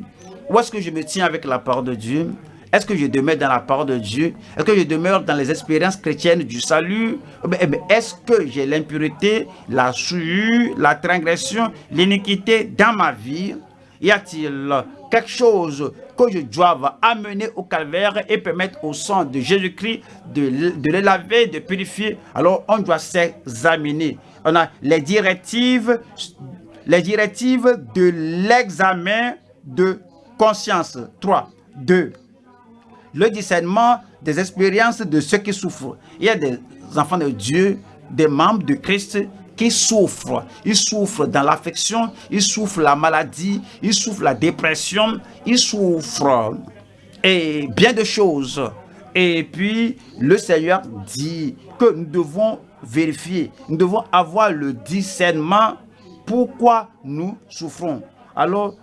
Où est-ce que je me tiens avec la parole de Dieu? Est-ce que je demeure dans la parole de Dieu? Est-ce que je demeure dans les expériences chrétiennes du salut? Eh Est-ce que j'ai l'impureté, la souillure, la transgression, l'iniquité dans ma vie? Y a-t-il quelque chose que je dois amener au calvaire et permettre au sang de Jésus-Christ de, de le laver, de purifier? Alors on doit s'examiner. On a les directives, les directives de l'examen de conscience. 3, 2, le discernement des expériences de ceux qui souffrent. Il y a des enfants de Dieu, des membres de Christ qui souffrent. Ils souffrent dans l'affection, ils souffrent la maladie, ils souffrent la dépression, ils souffrent et bien de choses. Et puis, le Seigneur dit que nous devons vérifier, nous devons avoir le discernement pourquoi nous souffrons. Alors,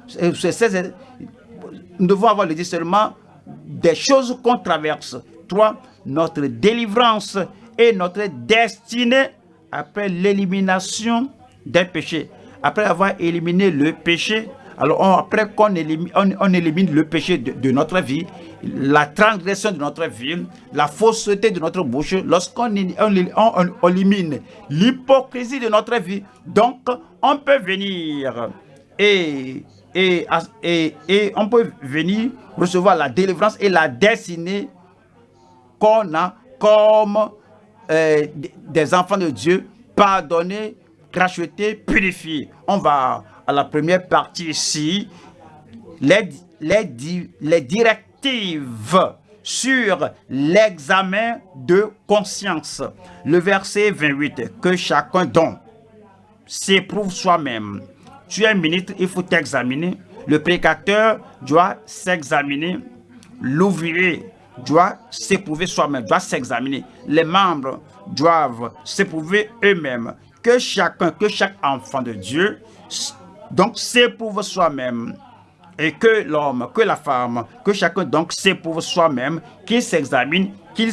nous devons avoir le discernement des choses qu'on traverse. Trois, notre délivrance et notre destinée après l'élimination des péchés. Après avoir éliminé le péché, alors après qu'on élimine, on, élimine le péché de, notre vie, la transgression de notre vie, la fausseté de notre bouche, lorsqu'on on, élimine l'hypocrisie de notre vie, donc on peut venir et et, on peut venir recevoir la délivrance et la destinée qu'on a comme euh, des enfants de Dieu, pardonnés, rachetés, purifiés. On va à la première partie ici, les, les, les directives sur l'examen de conscience. Le verset 28, que chacun donc s'éprouve soi-même tu es ministre, il faut t'examiner. Le prédicateur doit s'examiner. L'ouvrier doit s'éprouver soi-même, doit s'examiner. Les membres doivent s'éprouver eux-mêmes. Que chacun, que chaque enfant de Dieu, donc s'éprouve soi-même. Et que l'homme, que la femme, que chacun donc s'éprouve soi-même, qu'il s'examine, qu'il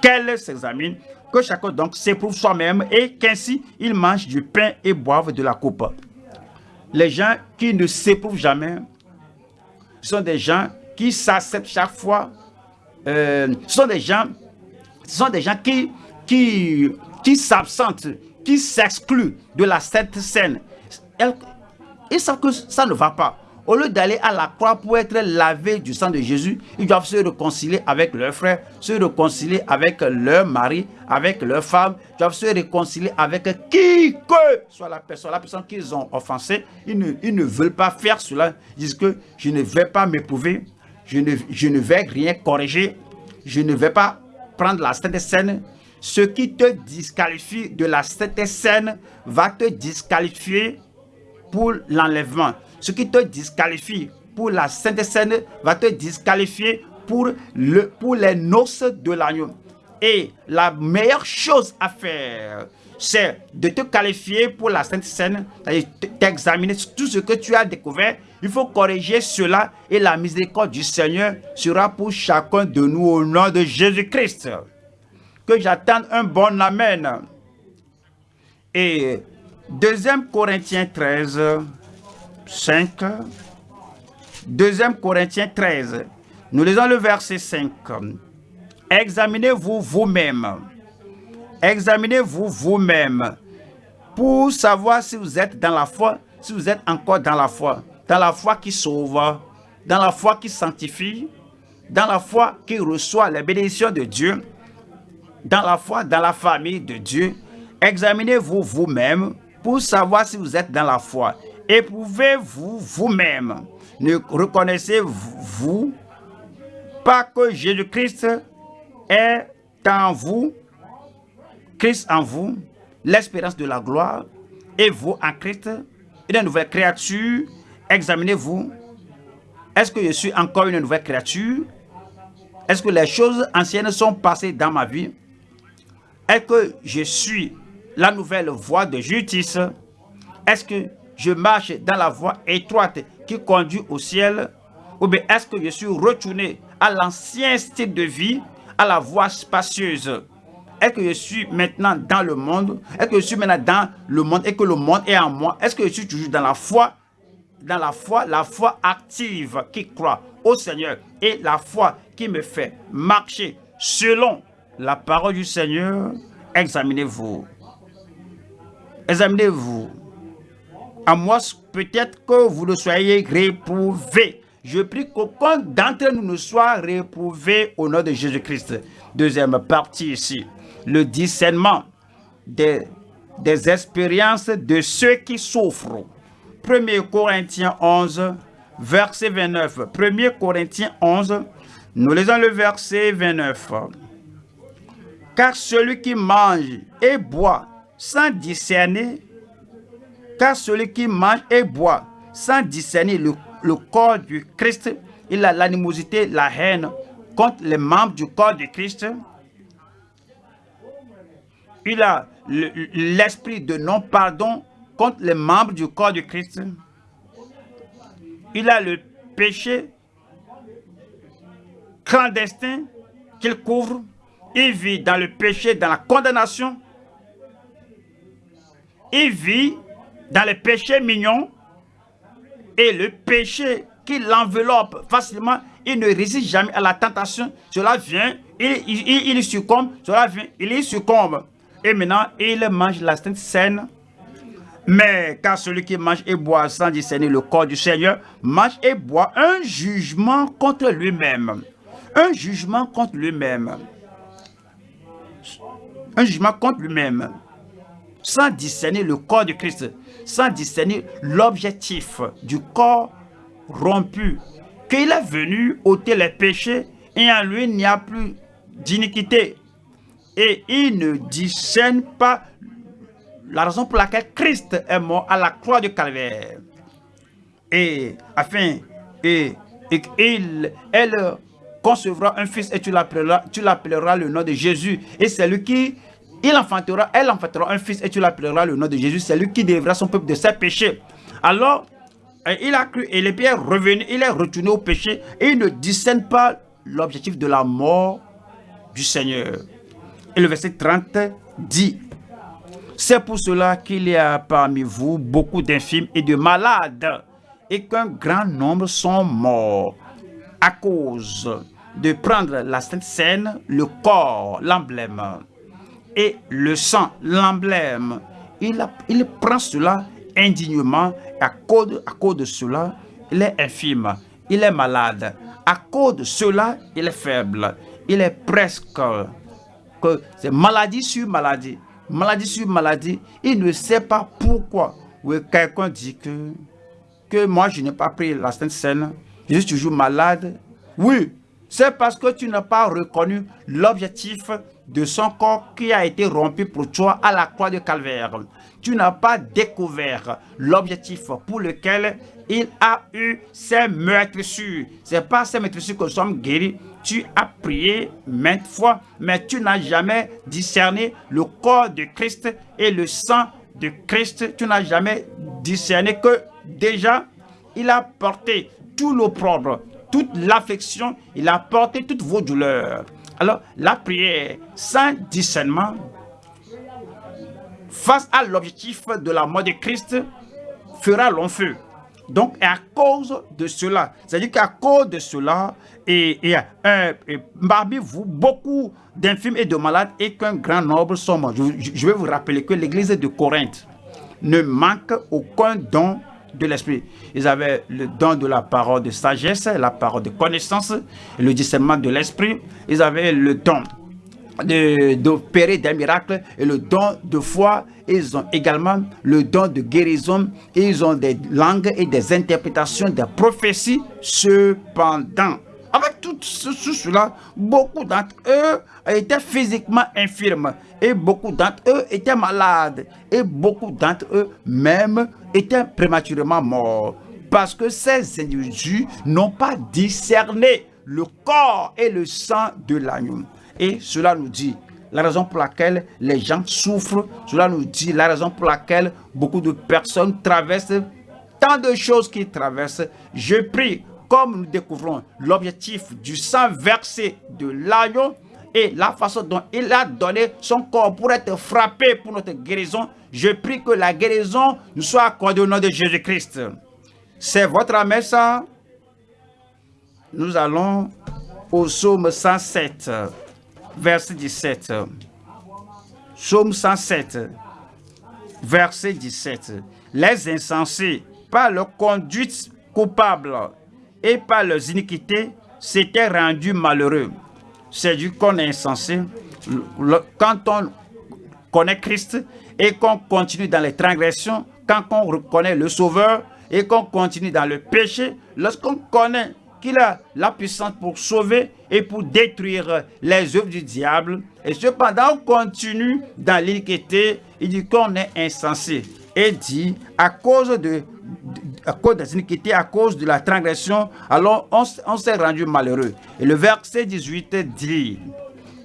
qu'elle s'examine, que chacun donc s'éprouve soi-même et qu'ainsi il mange du pain et boive de la coupe les gens qui ne s'éprouvent jamais sont des gens qui s'acceptent chaque fois. Euh, sont des gens, qui, s'absentent, qui s'excluent de la Seine, ils savent que ça ne va pas. Au lieu d'aller à la croix pour être lavé du sang de Jésus, ils doivent se réconcilier avec leurs frères, se réconcilier avec leur mari, avec leur femme, ils doivent se réconcilier avec qui que soit la personne, la personne qu'ils ont offensée. Ils ne, ils ne veulent pas faire cela. Ils disent que je ne vais pas m'éprouver, je ne, je ne vais rien corriger, je ne vais pas prendre la Sainte Seine. Ce qui te disqualifie de la Sainte Seine va te disqualifier pour l'enlèvement. Ce qui te disqualifie pour la Sainte Seine va te disqualifier pour, le, pour les noces de l'agneau. Et la meilleure chose à faire, c'est de te qualifier pour la Sainte Seine, c'est-à-dire t'examiner tout ce que tu as découvert. Il faut corriger cela et la miséricorde du Seigneur sera pour chacun de nous au nom de Jésus-Christ. Que j'attende un bon Amen. Et 2 Corinthiens 13, 5. 2 Corinthiens 13. Nous lisons le verset 5. Examinez-vous vous-même. Examinez-vous vous-même pour savoir si vous êtes dans la foi, si vous êtes encore dans la foi. Dans la foi qui sauve, dans la foi qui sanctifie, dans la foi qui reçoit les bénédictions de Dieu, dans la foi, dans la famille de Dieu. Examinez-vous vous-même pour savoir si vous êtes dans la foi. Éprouvez-vous vous-même. Ne reconnaissez-vous pas que Jésus-Christ est en vous, Christ en vous, l'espérance de la gloire, et vous en Christ, une nouvelle créature? Examinez-vous. Est-ce que je suis encore une nouvelle créature? Est-ce que les choses anciennes sont passées dans ma vie? Est-ce que je suis la nouvelle voie de justice? Est-ce que je marche dans la voie étroite qui conduit au ciel. Ou bien est-ce que je suis retourné à l'ancien style de vie, à la voie spacieuse? Est-ce que je suis maintenant dans le monde? Est-ce que je suis maintenant dans le monde et que le monde est en moi? Est-ce que je suis toujours dans la foi? Dans la foi, la foi active qui croit au Seigneur et la foi qui me fait marcher selon la parole du Seigneur, examinez-vous. Examinez-vous. À moi, peut-être que vous ne soyez réprouvé. Je prie qu'aucun d'entre nous ne soit réprouvé au nom de Jésus-Christ. Deuxième partie ici. Le discernement des, des expériences de ceux qui souffrent. 1 Corinthiens 11, verset 29. 1 Corinthiens 11, nous lisons le verset 29. Car celui qui mange et boit sans discerner, car celui qui mange et boit sans discerner le, corps du Christ, il a l'animosité, la haine contre les membres du corps du Christ. Il a l'esprit de non-pardon contre les membres du corps du Christ. Il a le péché clandestin qu'il couvre. Il vit dans le péché, dans la condamnation il vit dans les péchés mignons et le péché qui l'enveloppe facilement, il ne résiste jamais à la tentation. Cela vient, il, il, succombe, cela vient, il y succombe. Et maintenant, il mange la sainte scène. Mais car celui qui mange et boit sans discerner le corps du Seigneur, mange et boit un jugement contre lui-même. Un jugement contre lui-même. Un jugement contre lui-même sans discerner le corps de Christ, sans discerner l'objectif du corps rompu, qu'il est venu ôter les péchés et en lui il n'y a plus d'iniquité. Et il ne discerne pas la raison pour laquelle Christ est mort à la croix du calvaire. Et afin, et, et il, elle concevra un fils et tu l'appelleras le nom de Jésus. Et c'est lui qui il enfantera, elle enfantera un fils et tu l'appelleras le nom de Jésus. C'est lui qui dévra son peuple de ses péchés. Alors, euh, il a cru et les pierres revenu, il est retourné au péché et il ne discerne pas l'objectif de la mort du Seigneur. Et le verset 30 dit, c'est pour cela qu'il y a parmi vous beaucoup d'infimes et de malades et qu'un grand nombre sont morts à cause de prendre la Sainte Seine, le corps, l'emblème et le sang, l'emblème. Il, prend cela indignement à cause, à de cela, il est infime, il est malade. À cause de cela, il est faible. Il est presque que c'est maladie sur maladie, maladie sur maladie. Il ne sait pas pourquoi. Oui, quelqu'un dit que, que moi, je n'ai pas pris la Sainte Seine, je suis toujours malade. Oui, c'est parce que tu n'as pas reconnu l'objectif de son corps qui a été rompu pour toi à la croix de Calvaire. Tu n'as pas découvert l'objectif pour lequel il a eu ses meurtrissures. C'est pas ces meurtrissures que nous sommes guéris. Tu as prié maintes fois, mais tu n'as jamais discerné le corps de Christ et le sang de Christ. Tu n'as jamais discerné que déjà, il a porté tout l'opprobre, toute l'affection, il a porté toutes vos douleurs. Alors, la prière sans discernement, face à l'objectif de la mort de Christ, fera long feu. Donc, à cause de cela, c'est-à-dire qu'à cause de cela, et, et, vous beaucoup d'infirmes et de malades et qu'un grand nombre sont morts. Je, je, vais vous rappeler que l'église de Corinthe ne manque aucun don de l'esprit. Ils avaient le don de la parole de sagesse, la parole de connaissance, le discernement de l'esprit. Ils avaient le don d'opérer des miracles et le don de foi. Ils ont également le don de guérison. Ils ont des langues et des interprétations des prophéties. Cependant, avec tout cela, beaucoup d'entre eux étaient physiquement infirmes et beaucoup d'entre eux étaient malades et beaucoup d'entre eux même étaient prématurément morts parce que ces individus n'ont pas discerné le corps et le sang de l'agneau. Et cela nous dit la raison pour laquelle les gens souffrent. Cela nous dit la raison pour laquelle beaucoup de personnes traversent tant de choses qu'ils traversent. Je prie, comme nous découvrons l'objectif du sang versé de l'agneau et la façon dont il a donné son corps pour être frappé pour notre guérison, je prie que la guérison nous soit accordée au nom de Jésus-Christ. C'est votre ça Nous allons au psaume 107 verset 17. Psaume 107, verset 17. Les insensés, par leur conduite coupable et par leurs iniquités, s'étaient rendus malheureux. C'est du qu'on est insensé. Quand on connaît Christ et qu'on continue dans les transgressions, quand on reconnaît le Sauveur et qu'on continue dans le péché, lorsqu'on connaît qu'il a la puissance pour sauver et pour détruire les œuvres du diable. Et cependant, on continue dans l'iniquité. Il dit qu'on est insensé. Et dit, à cause de, à cause de la transgression, alors on s'est rendu malheureux. Et le verset 18 dit,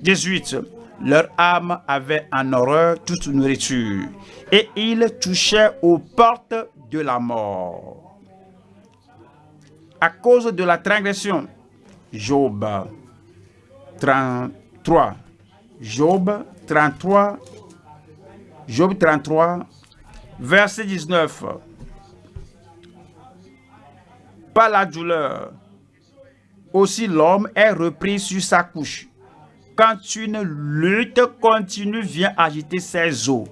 18, leur âme avait en horreur toute nourriture, et ils touchaient aux portes de la mort à cause de la transgression. Job 33. Job 33. Job 33, verset 19. Par la douleur, aussi l'homme est repris sur sa couche. Quand une lutte continue vient agiter ses os.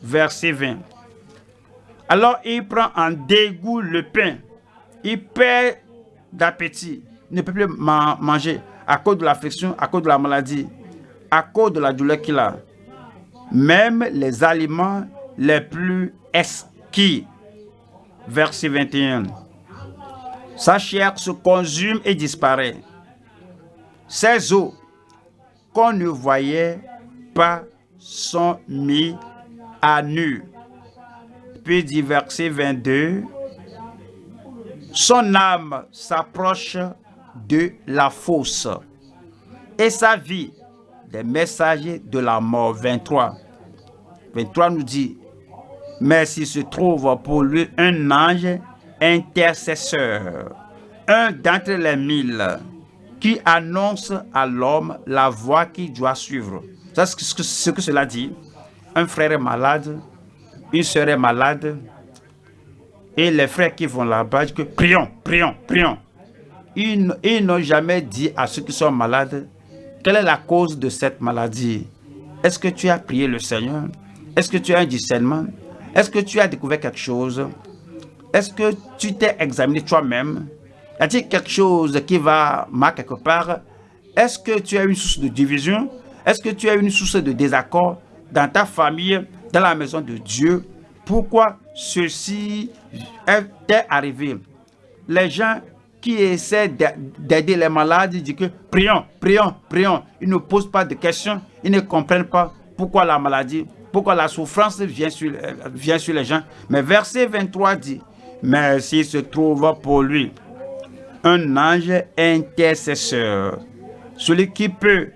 Verset 20. Alors il prend en dégoût le pain. Il perd d'appétit, ne peut plus manger à cause de l'affliction, à cause de la maladie, à cause de la douleur qu'il a. Même les aliments les plus esquis. Verset 21. Sa chair se consume et disparaît. Ses os qu'on ne voyait pas sont mis à nu. Puis dit verset 22, son âme s'approche de la fosse et sa vie des messagers de la mort. 23. 23 nous dit, mais s'il se trouve pour lui un ange intercesseur, un d'entre les mille, qui annonce à l'homme la voie qu'il doit suivre. C'est ce que cela dit. Un frère est malade, une sœur est malade, et les frères qui vont là-bas que prions, prions, prions. Ils, n'ont jamais dit à ceux qui sont malades quelle est la cause de cette maladie? Est-ce que tu as prié le Seigneur? Est-ce que tu as un discernement? Est-ce que tu as découvert quelque chose? Est-ce que tu t'es examiné toi-même? Y a-t-il quelque chose qui va mal quelque part? Est-ce que tu as une source de division? Est-ce que tu as une source de désaccord dans ta famille, dans la maison de Dieu? Pourquoi ceci est arrivé? Les gens qui essaient d'aider les malades, disent que prions, prions, prions. Ils ne posent pas de questions, ils ne comprennent pas pourquoi la maladie, pourquoi la souffrance vient sur, vient sur les gens. Mais verset 23 dit, mais s'il se trouve pour lui un ange intercesseur, celui qui peut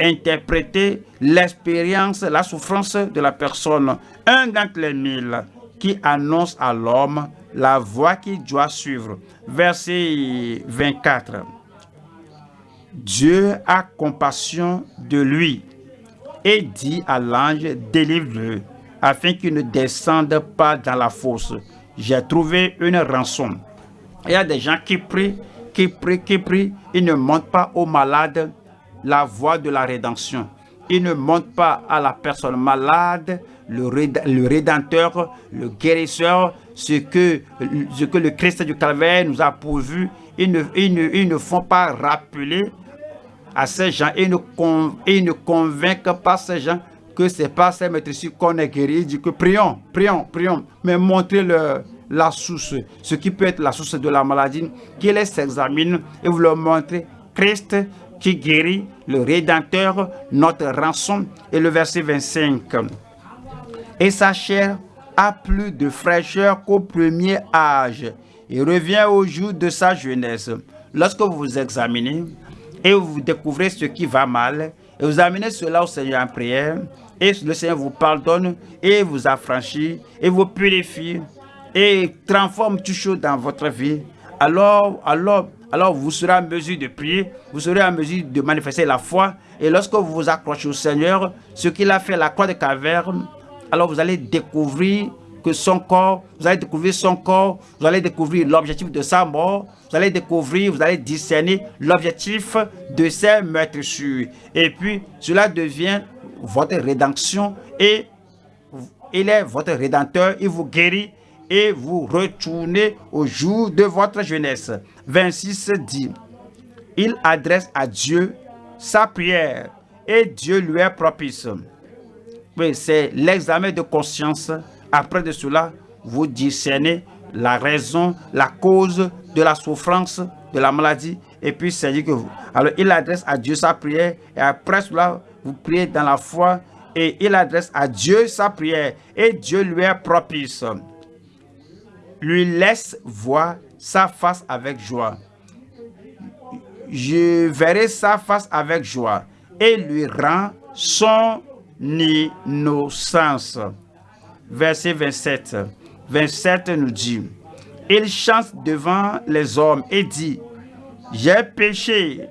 interpréter l'expérience, la souffrance de la personne, un d'entre les mille qui annonce à l'homme la voie qu'il doit suivre. Verset 24. Dieu a compassion de lui et dit à l'ange, délivre-le, afin qu'il ne descende pas dans la fosse. J'ai trouvé une rançon. Il y a des gens qui prient, qui prient, qui prient, ils ne montrent pas aux malades la voie de la rédemption. Ils ne montrent pas à la personne malade le, Rédempteur, le guérisseur, ce que, ce que le Christ du Calvaire nous a pourvu. Ils ne, ils ne, font pas rappeler à ces gens, ils ne, ils ne convainquent pas ces gens que c'est pas ces maîtres ici qu'on est guéri. Ils disent que prions, prions, prions, mais montrez le, la source, ce qui peut être la source de la maladie, qu'ils s'examinent et vous leur montrez Christ qui guérit, le Rédempteur, notre rançon. Et le verset 25 et sa chair a plus de fraîcheur qu'au premier âge et revient au jour de sa jeunesse. Lorsque vous vous examinez et vous découvrez ce qui va mal, et vous amenez cela au Seigneur en prière, et le Seigneur vous pardonne et vous affranchit et vous purifie et transforme tout chose dans votre vie, alors, alors, alors vous serez en mesure de prier, vous serez en mesure de manifester la foi. Et lorsque vous vous accrochez au Seigneur, ce qu'il a fait la croix de caverne, alors vous allez découvrir que son corps, vous allez découvrir son corps, vous allez découvrir l'objectif de sa mort, vous allez découvrir, vous allez discerner l'objectif de ses meurtrissures. Et puis, cela devient votre rédemption et il est votre rédempteur, il vous guérit et vous retournez au jour de votre jeunesse. 26 dit, il adresse à Dieu sa prière et Dieu lui est propice c'est l'examen de conscience. Après de cela, vous discernez la raison, la cause de la souffrance, de la maladie. Et puis, c'est dit que vous. Alors, il adresse à Dieu sa prière. Et après cela, vous priez dans la foi. Et il adresse à Dieu sa prière. Et Dieu lui est propice. Lui laisse voir sa face avec joie. Je verrai sa face avec joie. Et lui rend son innocence. Verset 27. 27 nous dit, il chante devant les hommes et dit, j'ai péché.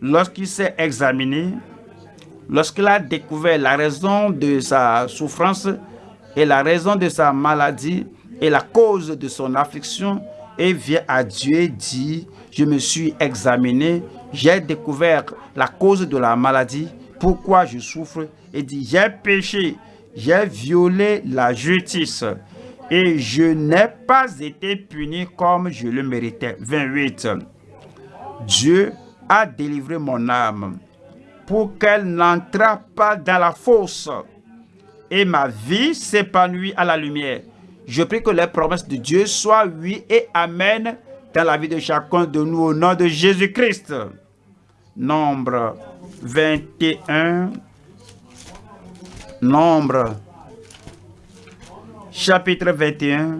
Lorsqu'il s'est examiné, lorsqu'il a découvert la raison de sa souffrance et la raison de sa maladie et la cause de son affliction, et vient à Dieu et dit, je me suis examiné, j'ai découvert la cause de la maladie pourquoi je souffre? Et dit, j'ai péché, j'ai violé la justice et je n'ai pas été puni comme je le méritais. 28. Dieu a délivré mon âme pour qu'elle n'entre pas dans la fosse et ma vie s'épanouit à la lumière. Je prie que les promesses de Dieu soient oui et amen dans la vie de chacun de nous au nom de Jésus-Christ. Nombre 21, Nombre, chapitre 21,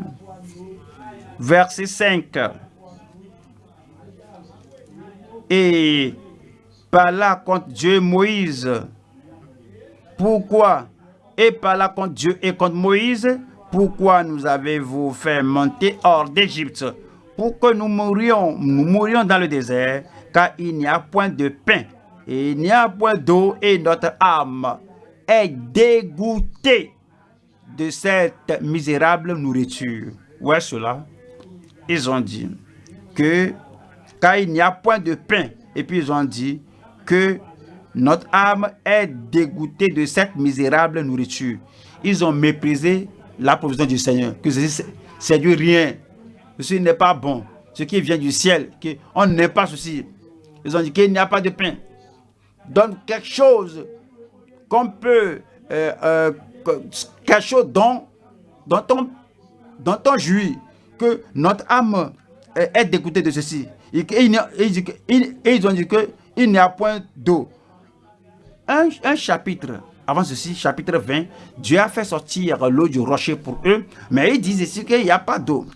verset 5. Et par là contre Dieu Moïse. Pourquoi? Et par là contre Dieu et contre Moïse, pourquoi nous avez-vous fait monter hors d'Égypte? Pour que nous mourions, nous mourions dans le désert, car il n'y a point de pain il n'y a point d'eau et notre âme est dégoûtée de cette misérable nourriture. Où est cela? Ils ont dit que car il n'y a point de pain, et puis ils ont dit que notre âme est dégoûtée de cette misérable nourriture. Ils ont méprisé la provision du Seigneur, que c'est du rien, ceci n'est pas bon, ce qui vient du ciel, qu'on n'est pas ceci. Ils ont dit qu'il n'y a pas de pain. Donne quelque chose qu'on peut, euh, euh, quelque chose dont, dont, on, dont on jouit, que notre âme est dégoûtée de ceci. Et, ils ont dit qu'il n'y a point d'eau. Un, un, chapitre, avant ceci, chapitre 20, Dieu a fait sortir l'eau du rocher pour eux, mais ils disent ici qu'il n'y a pas d'eau.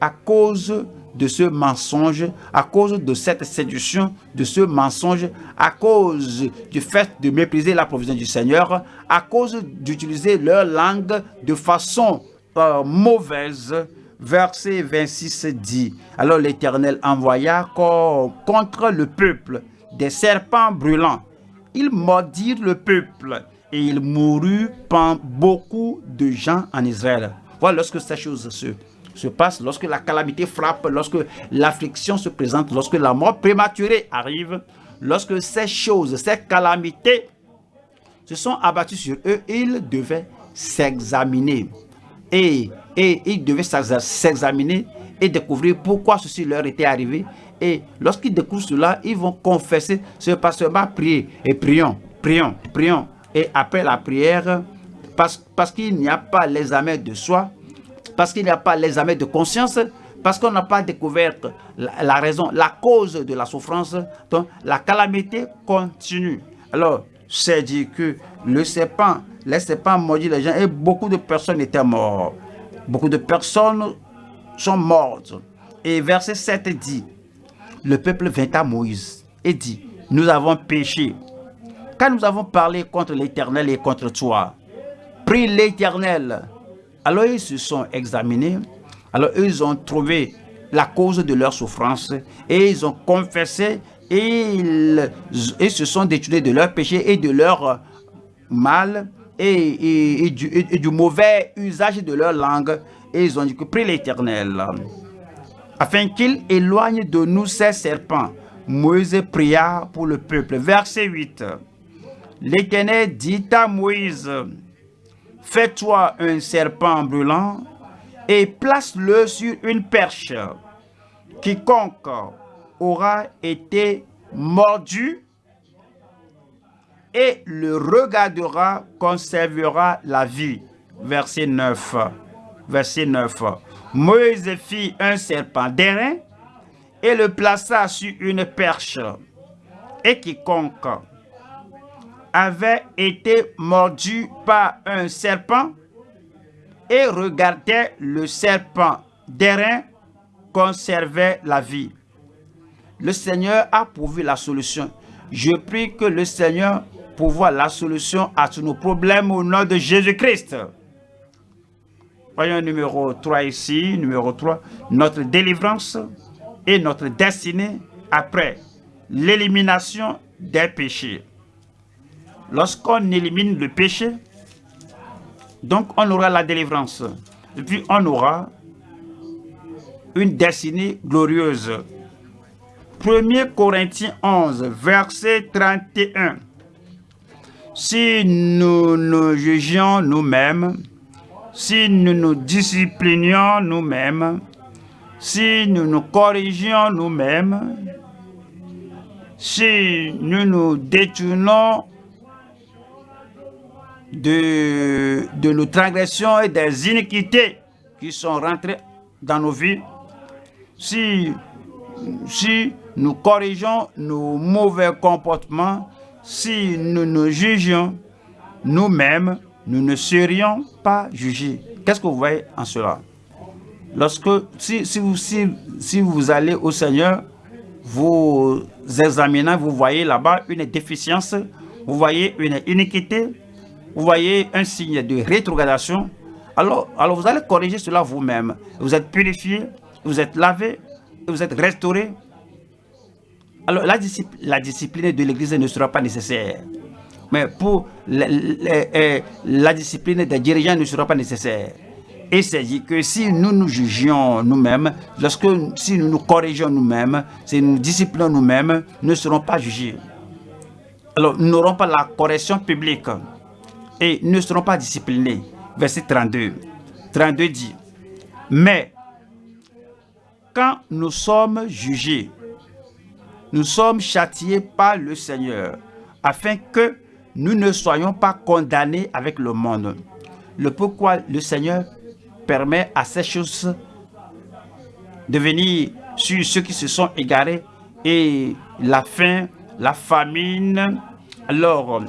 À cause de ce mensonge, à cause de cette séduction, de ce mensonge, à cause du fait de mépriser la provision du Seigneur, à cause d'utiliser leur langue de façon euh, mauvaise, verset 26 dit, alors l'Éternel envoya contre le peuple des serpents brûlants. Ils mordirent le peuple et il mourut beaucoup de gens en Israël. Voilà lorsque ces choses se, se passent, lorsque la calamité frappe, lorsque l'affliction se présente, lorsque la mort prématurée arrive, lorsque ces choses, ces calamités se sont abattues sur eux, ils devaient s'examiner. Et et ils devaient s'examiner et découvrir pourquoi ceci leur était arrivé. Et lorsqu'ils découvrent cela, ils vont confesser, ce pas seulement prier. Et prions, prions, prions. Et après la prière, parce, qu'il n'y a pas l'examen de soi, parce qu'il n'y a pas l'examen de conscience, parce qu'on n'a pas découvert la, raison, la cause de la souffrance, donc la calamité continue. Alors, c'est dit que le serpent, les serpents maudit les gens et beaucoup de personnes étaient mortes. Beaucoup de personnes sont mortes. Et verset 7 dit, le peuple vint à Moïse et dit, nous avons péché, Quand nous avons parlé contre l'Éternel et contre toi. Prie l'Éternel. Alors ils se sont examinés, alors ils ont trouvé la cause de leur souffrance et ils ont confessé et ils, se sont détournés de leur péché et de leur mal et, du, mauvais usage de leur langue. Et ils ont dit prie l'Éternel, afin qu'il éloigne de nous ces serpents. Moïse pria pour le peuple. Verset 8. L'Éternel dit à Moïse, Fais-toi un serpent brûlant et place-le sur une perche. Quiconque aura été mordu et le regardera conservera la vie. Verset 9. Verset 9. Moïse fit un serpent d'airain et le plaça sur une perche. Et quiconque avait été mordu par un serpent et regardait le serpent d'airain conservait la vie. Le Seigneur a pourvu la solution. Je prie que le Seigneur pour voir la solution à tous nos problèmes au nom de Jésus-Christ. Voyons numéro 3 ici, numéro 3, notre délivrance et notre destinée après l'élimination des péchés. Lorsqu'on élimine le péché, donc on aura la délivrance. Et puis on aura une destinée glorieuse. 1 Corinthiens 11, verset 31. Si nous nous jugions nous-mêmes, si nous nous disciplinions nous-mêmes, si nous nous corrigions nous-mêmes, si nous nous détournons de, de nos transgressions et des iniquités qui sont rentrées dans nos vies, si, si nous corrigeons nos mauvais comportements, si nous nous jugions nous-mêmes, nous ne serions pas jugés. Qu'est-ce que vous voyez en cela? Lorsque, si, si, vous, si, si vous allez au Seigneur, vous examinez, vous voyez là-bas une déficience, vous voyez une iniquité, vous voyez un signe de rétrogradation, alors, alors vous allez corriger cela vous-même. Vous êtes purifié, vous êtes lavé, vous êtes restauré, alors, la, la discipline de l'Église ne sera pas nécessaire. Mais pour la, la, discipline des dirigeants ne sera pas nécessaire. Et c'est dit que si nous nous jugions nous-mêmes, lorsque si nous nous corrigeons nous-mêmes, si nous nous disciplinons nous-mêmes, nous ne serons pas jugés. alors nous n'aurons pas la correction publique et ne seront pas disciplinés. Verset 32. 32 dit, mais quand nous sommes jugés, nous sommes châtiés par le Seigneur, afin que nous ne soyons pas condamnés avec le monde. Le pourquoi le Seigneur permet à ces choses de venir sur ceux qui se sont égarés et la faim, la famine, alors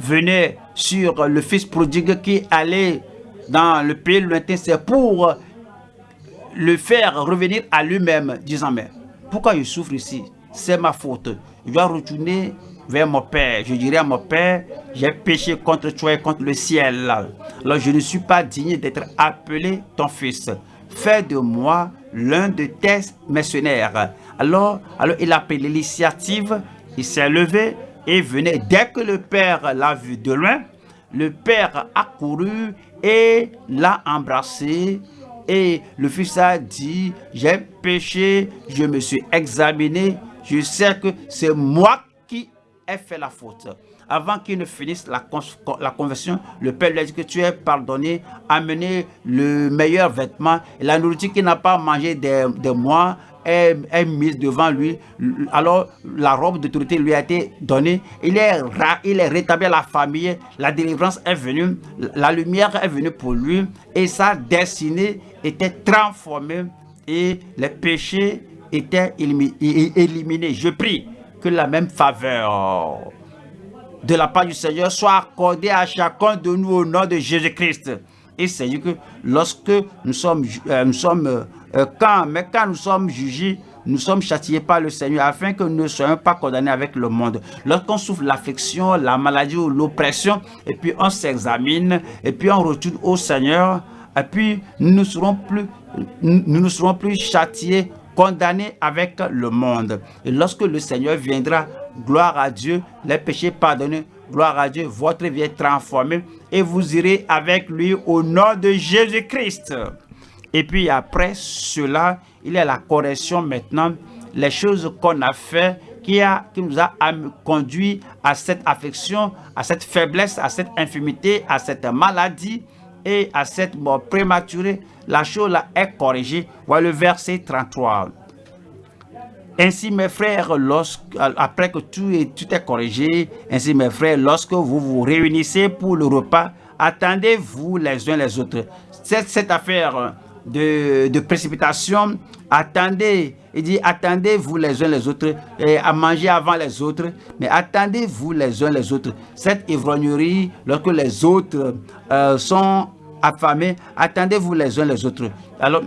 venait sur le fils prodigue qui allait dans le pays lointain, c'est pour le faire revenir à lui-même, disant, mais pourquoi je souffre ici? C'est ma faute. Je dois retourner vers mon Père. Je dirais à mon Père, j'ai péché contre toi et contre le ciel. Alors je ne suis pas digne d'être appelé ton fils. Fais de moi l'un de tes mercenaires. Alors, alors il a pris l'initiative, il s'est levé et venait. Dès que le Père l'a vu de loin, le Père a couru et l'a embrassé. Et le Fils a dit, j'ai péché, je me suis examiné, je sais que c'est moi qui ai fait la faute. Avant qu'il ne finisse la, la conversion, le Père lui a dit que tu es pardonné, amené le meilleur vêtement, et la nourriture qu'il n'a pas mangé des, des mois, est, mise devant lui. Alors, la robe d'autorité lui a été donnée. Il est, il est rétabli à la famille. La délivrance est venue. La lumière est venue pour lui. Et sa destinée était transformée. Et les péchés étaient éliminés. Je prie que la même faveur de la part du Seigneur soit accordée à chacun de nous au nom de Jésus-Christ. Et c'est que lorsque nous sommes, euh, nous sommes euh, quand, mais quand nous sommes jugés, nous sommes châtiés par le Seigneur afin que nous ne soyons pas condamnés avec le monde. Lorsqu'on souffre l'affection, la maladie ou l'oppression, et puis on s'examine, et puis on retourne au Seigneur, et puis nous ne serons plus, nous ne serons plus châtiés, condamnés avec le monde. Et lorsque le Seigneur viendra, gloire à Dieu, les péchés pardonnés, gloire à Dieu, votre vie est transformée, et vous irez avec lui au nom de Jésus-Christ. Et puis après cela, il y a la correction maintenant, les choses qu'on a fait qui, a, qui nous a conduit à cette affection, à cette faiblesse, à cette infimité, à cette maladie et à cette mort prématurée. La chose est corrigée. Voilà le verset 33. Ainsi, mes frères, lorsque, après que tout est, tout corrigé, ainsi, mes frères, lorsque vous vous réunissez pour le repas, attendez-vous les uns les autres. Cette, cette affaire de, précipitation, attendez, il dit, attendez-vous les uns les autres, et à manger avant les autres, mais attendez-vous les uns les autres. Cette ivrognerie, lorsque les autres euh, sont affamés, attendez-vous les uns les autres. Alors,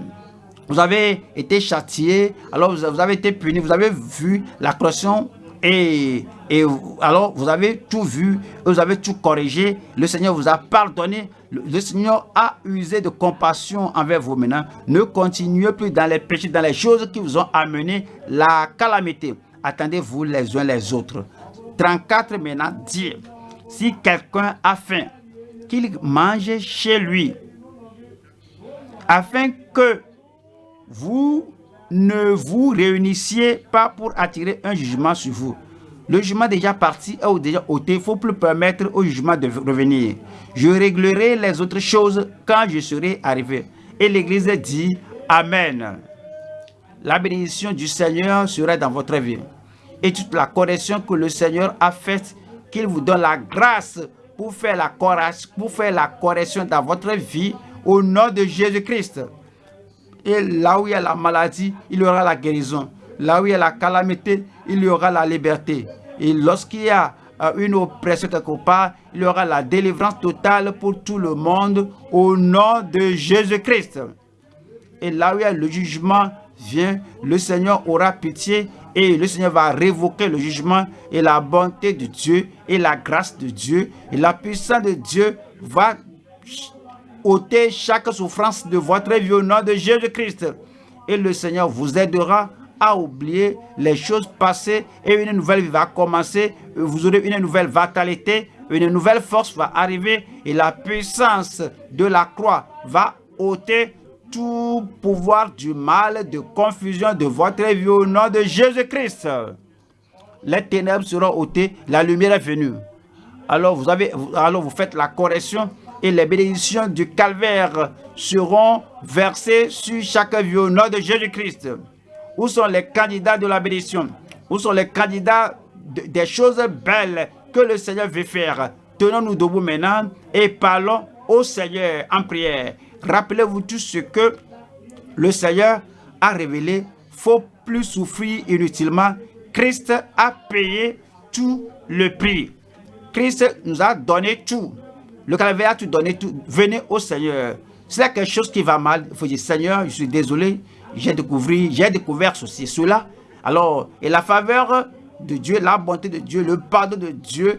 vous avez été châtié, alors vous avez été puni, vous avez vu la correction et, et, alors, vous avez tout vu, vous avez tout corrigé. Le Seigneur vous a pardonné. Le, Seigneur a usé de compassion envers vous maintenant. Ne continuez plus dans les péchés, dans les choses qui vous ont amené la calamité. Attendez-vous les uns les autres. 34 maintenant dit, si quelqu'un a faim, qu'il mange chez lui, afin que vous ne vous réunissiez pas pour attirer un jugement sur vous. Le jugement déjà parti ou déjà ôté, il ne faut plus permettre au jugement de revenir. Je réglerai les autres choses quand je serai arrivé. Et l'Église dit Amen. La bénédiction du Seigneur sera dans votre vie. Et toute la correction que le Seigneur a faite, qu'il vous donne la grâce pour faire la, pour faire la correction dans votre vie au nom de Jésus-Christ. Et là où il y a la maladie, il y aura la guérison. Là où il y a la calamité, il y aura la liberté. Et lorsqu'il y a euh, une oppression quelque part, il y aura la délivrance totale pour tout le monde au nom de Jésus-Christ. Et là où il y a le jugement vient, le Seigneur aura pitié et le Seigneur va révoquer le jugement et la bonté de Dieu et la grâce de Dieu et la puissance de Dieu va ôter chaque souffrance de votre vie au nom de Jésus-Christ. Et le Seigneur vous aidera à oublier les choses passées et une nouvelle vie va commencer. Vous aurez une nouvelle vitalité, une nouvelle force va arriver et la puissance de la croix va ôter tout pouvoir du mal, de confusion de votre vie au nom de Jésus-Christ. les ténèbres seront ôtées, la lumière est venue. Alors vous, avez, alors vous faites la correction et les bénédictions du calvaire seront versées sur chaque vie au nom de Jésus-Christ. Où sont les candidats de la bénédiction? Où sont les candidats des choses belles que le Seigneur veut faire? Tenons-nous debout maintenant et parlons au Seigneur en prière. Rappelez-vous tout ce que le Seigneur a révélé. Faut plus souffrir inutilement. Christ a payé tout le prix. Christ nous a donné tout. Le calvaire a tout donné tout. Venez au Seigneur. S'il y a quelque chose qui va mal, il faut dire Seigneur, je suis désolé, j'ai découvert, j'ai découvert ceci, cela. Alors, et la faveur de Dieu, la bonté de Dieu, le pardon de Dieu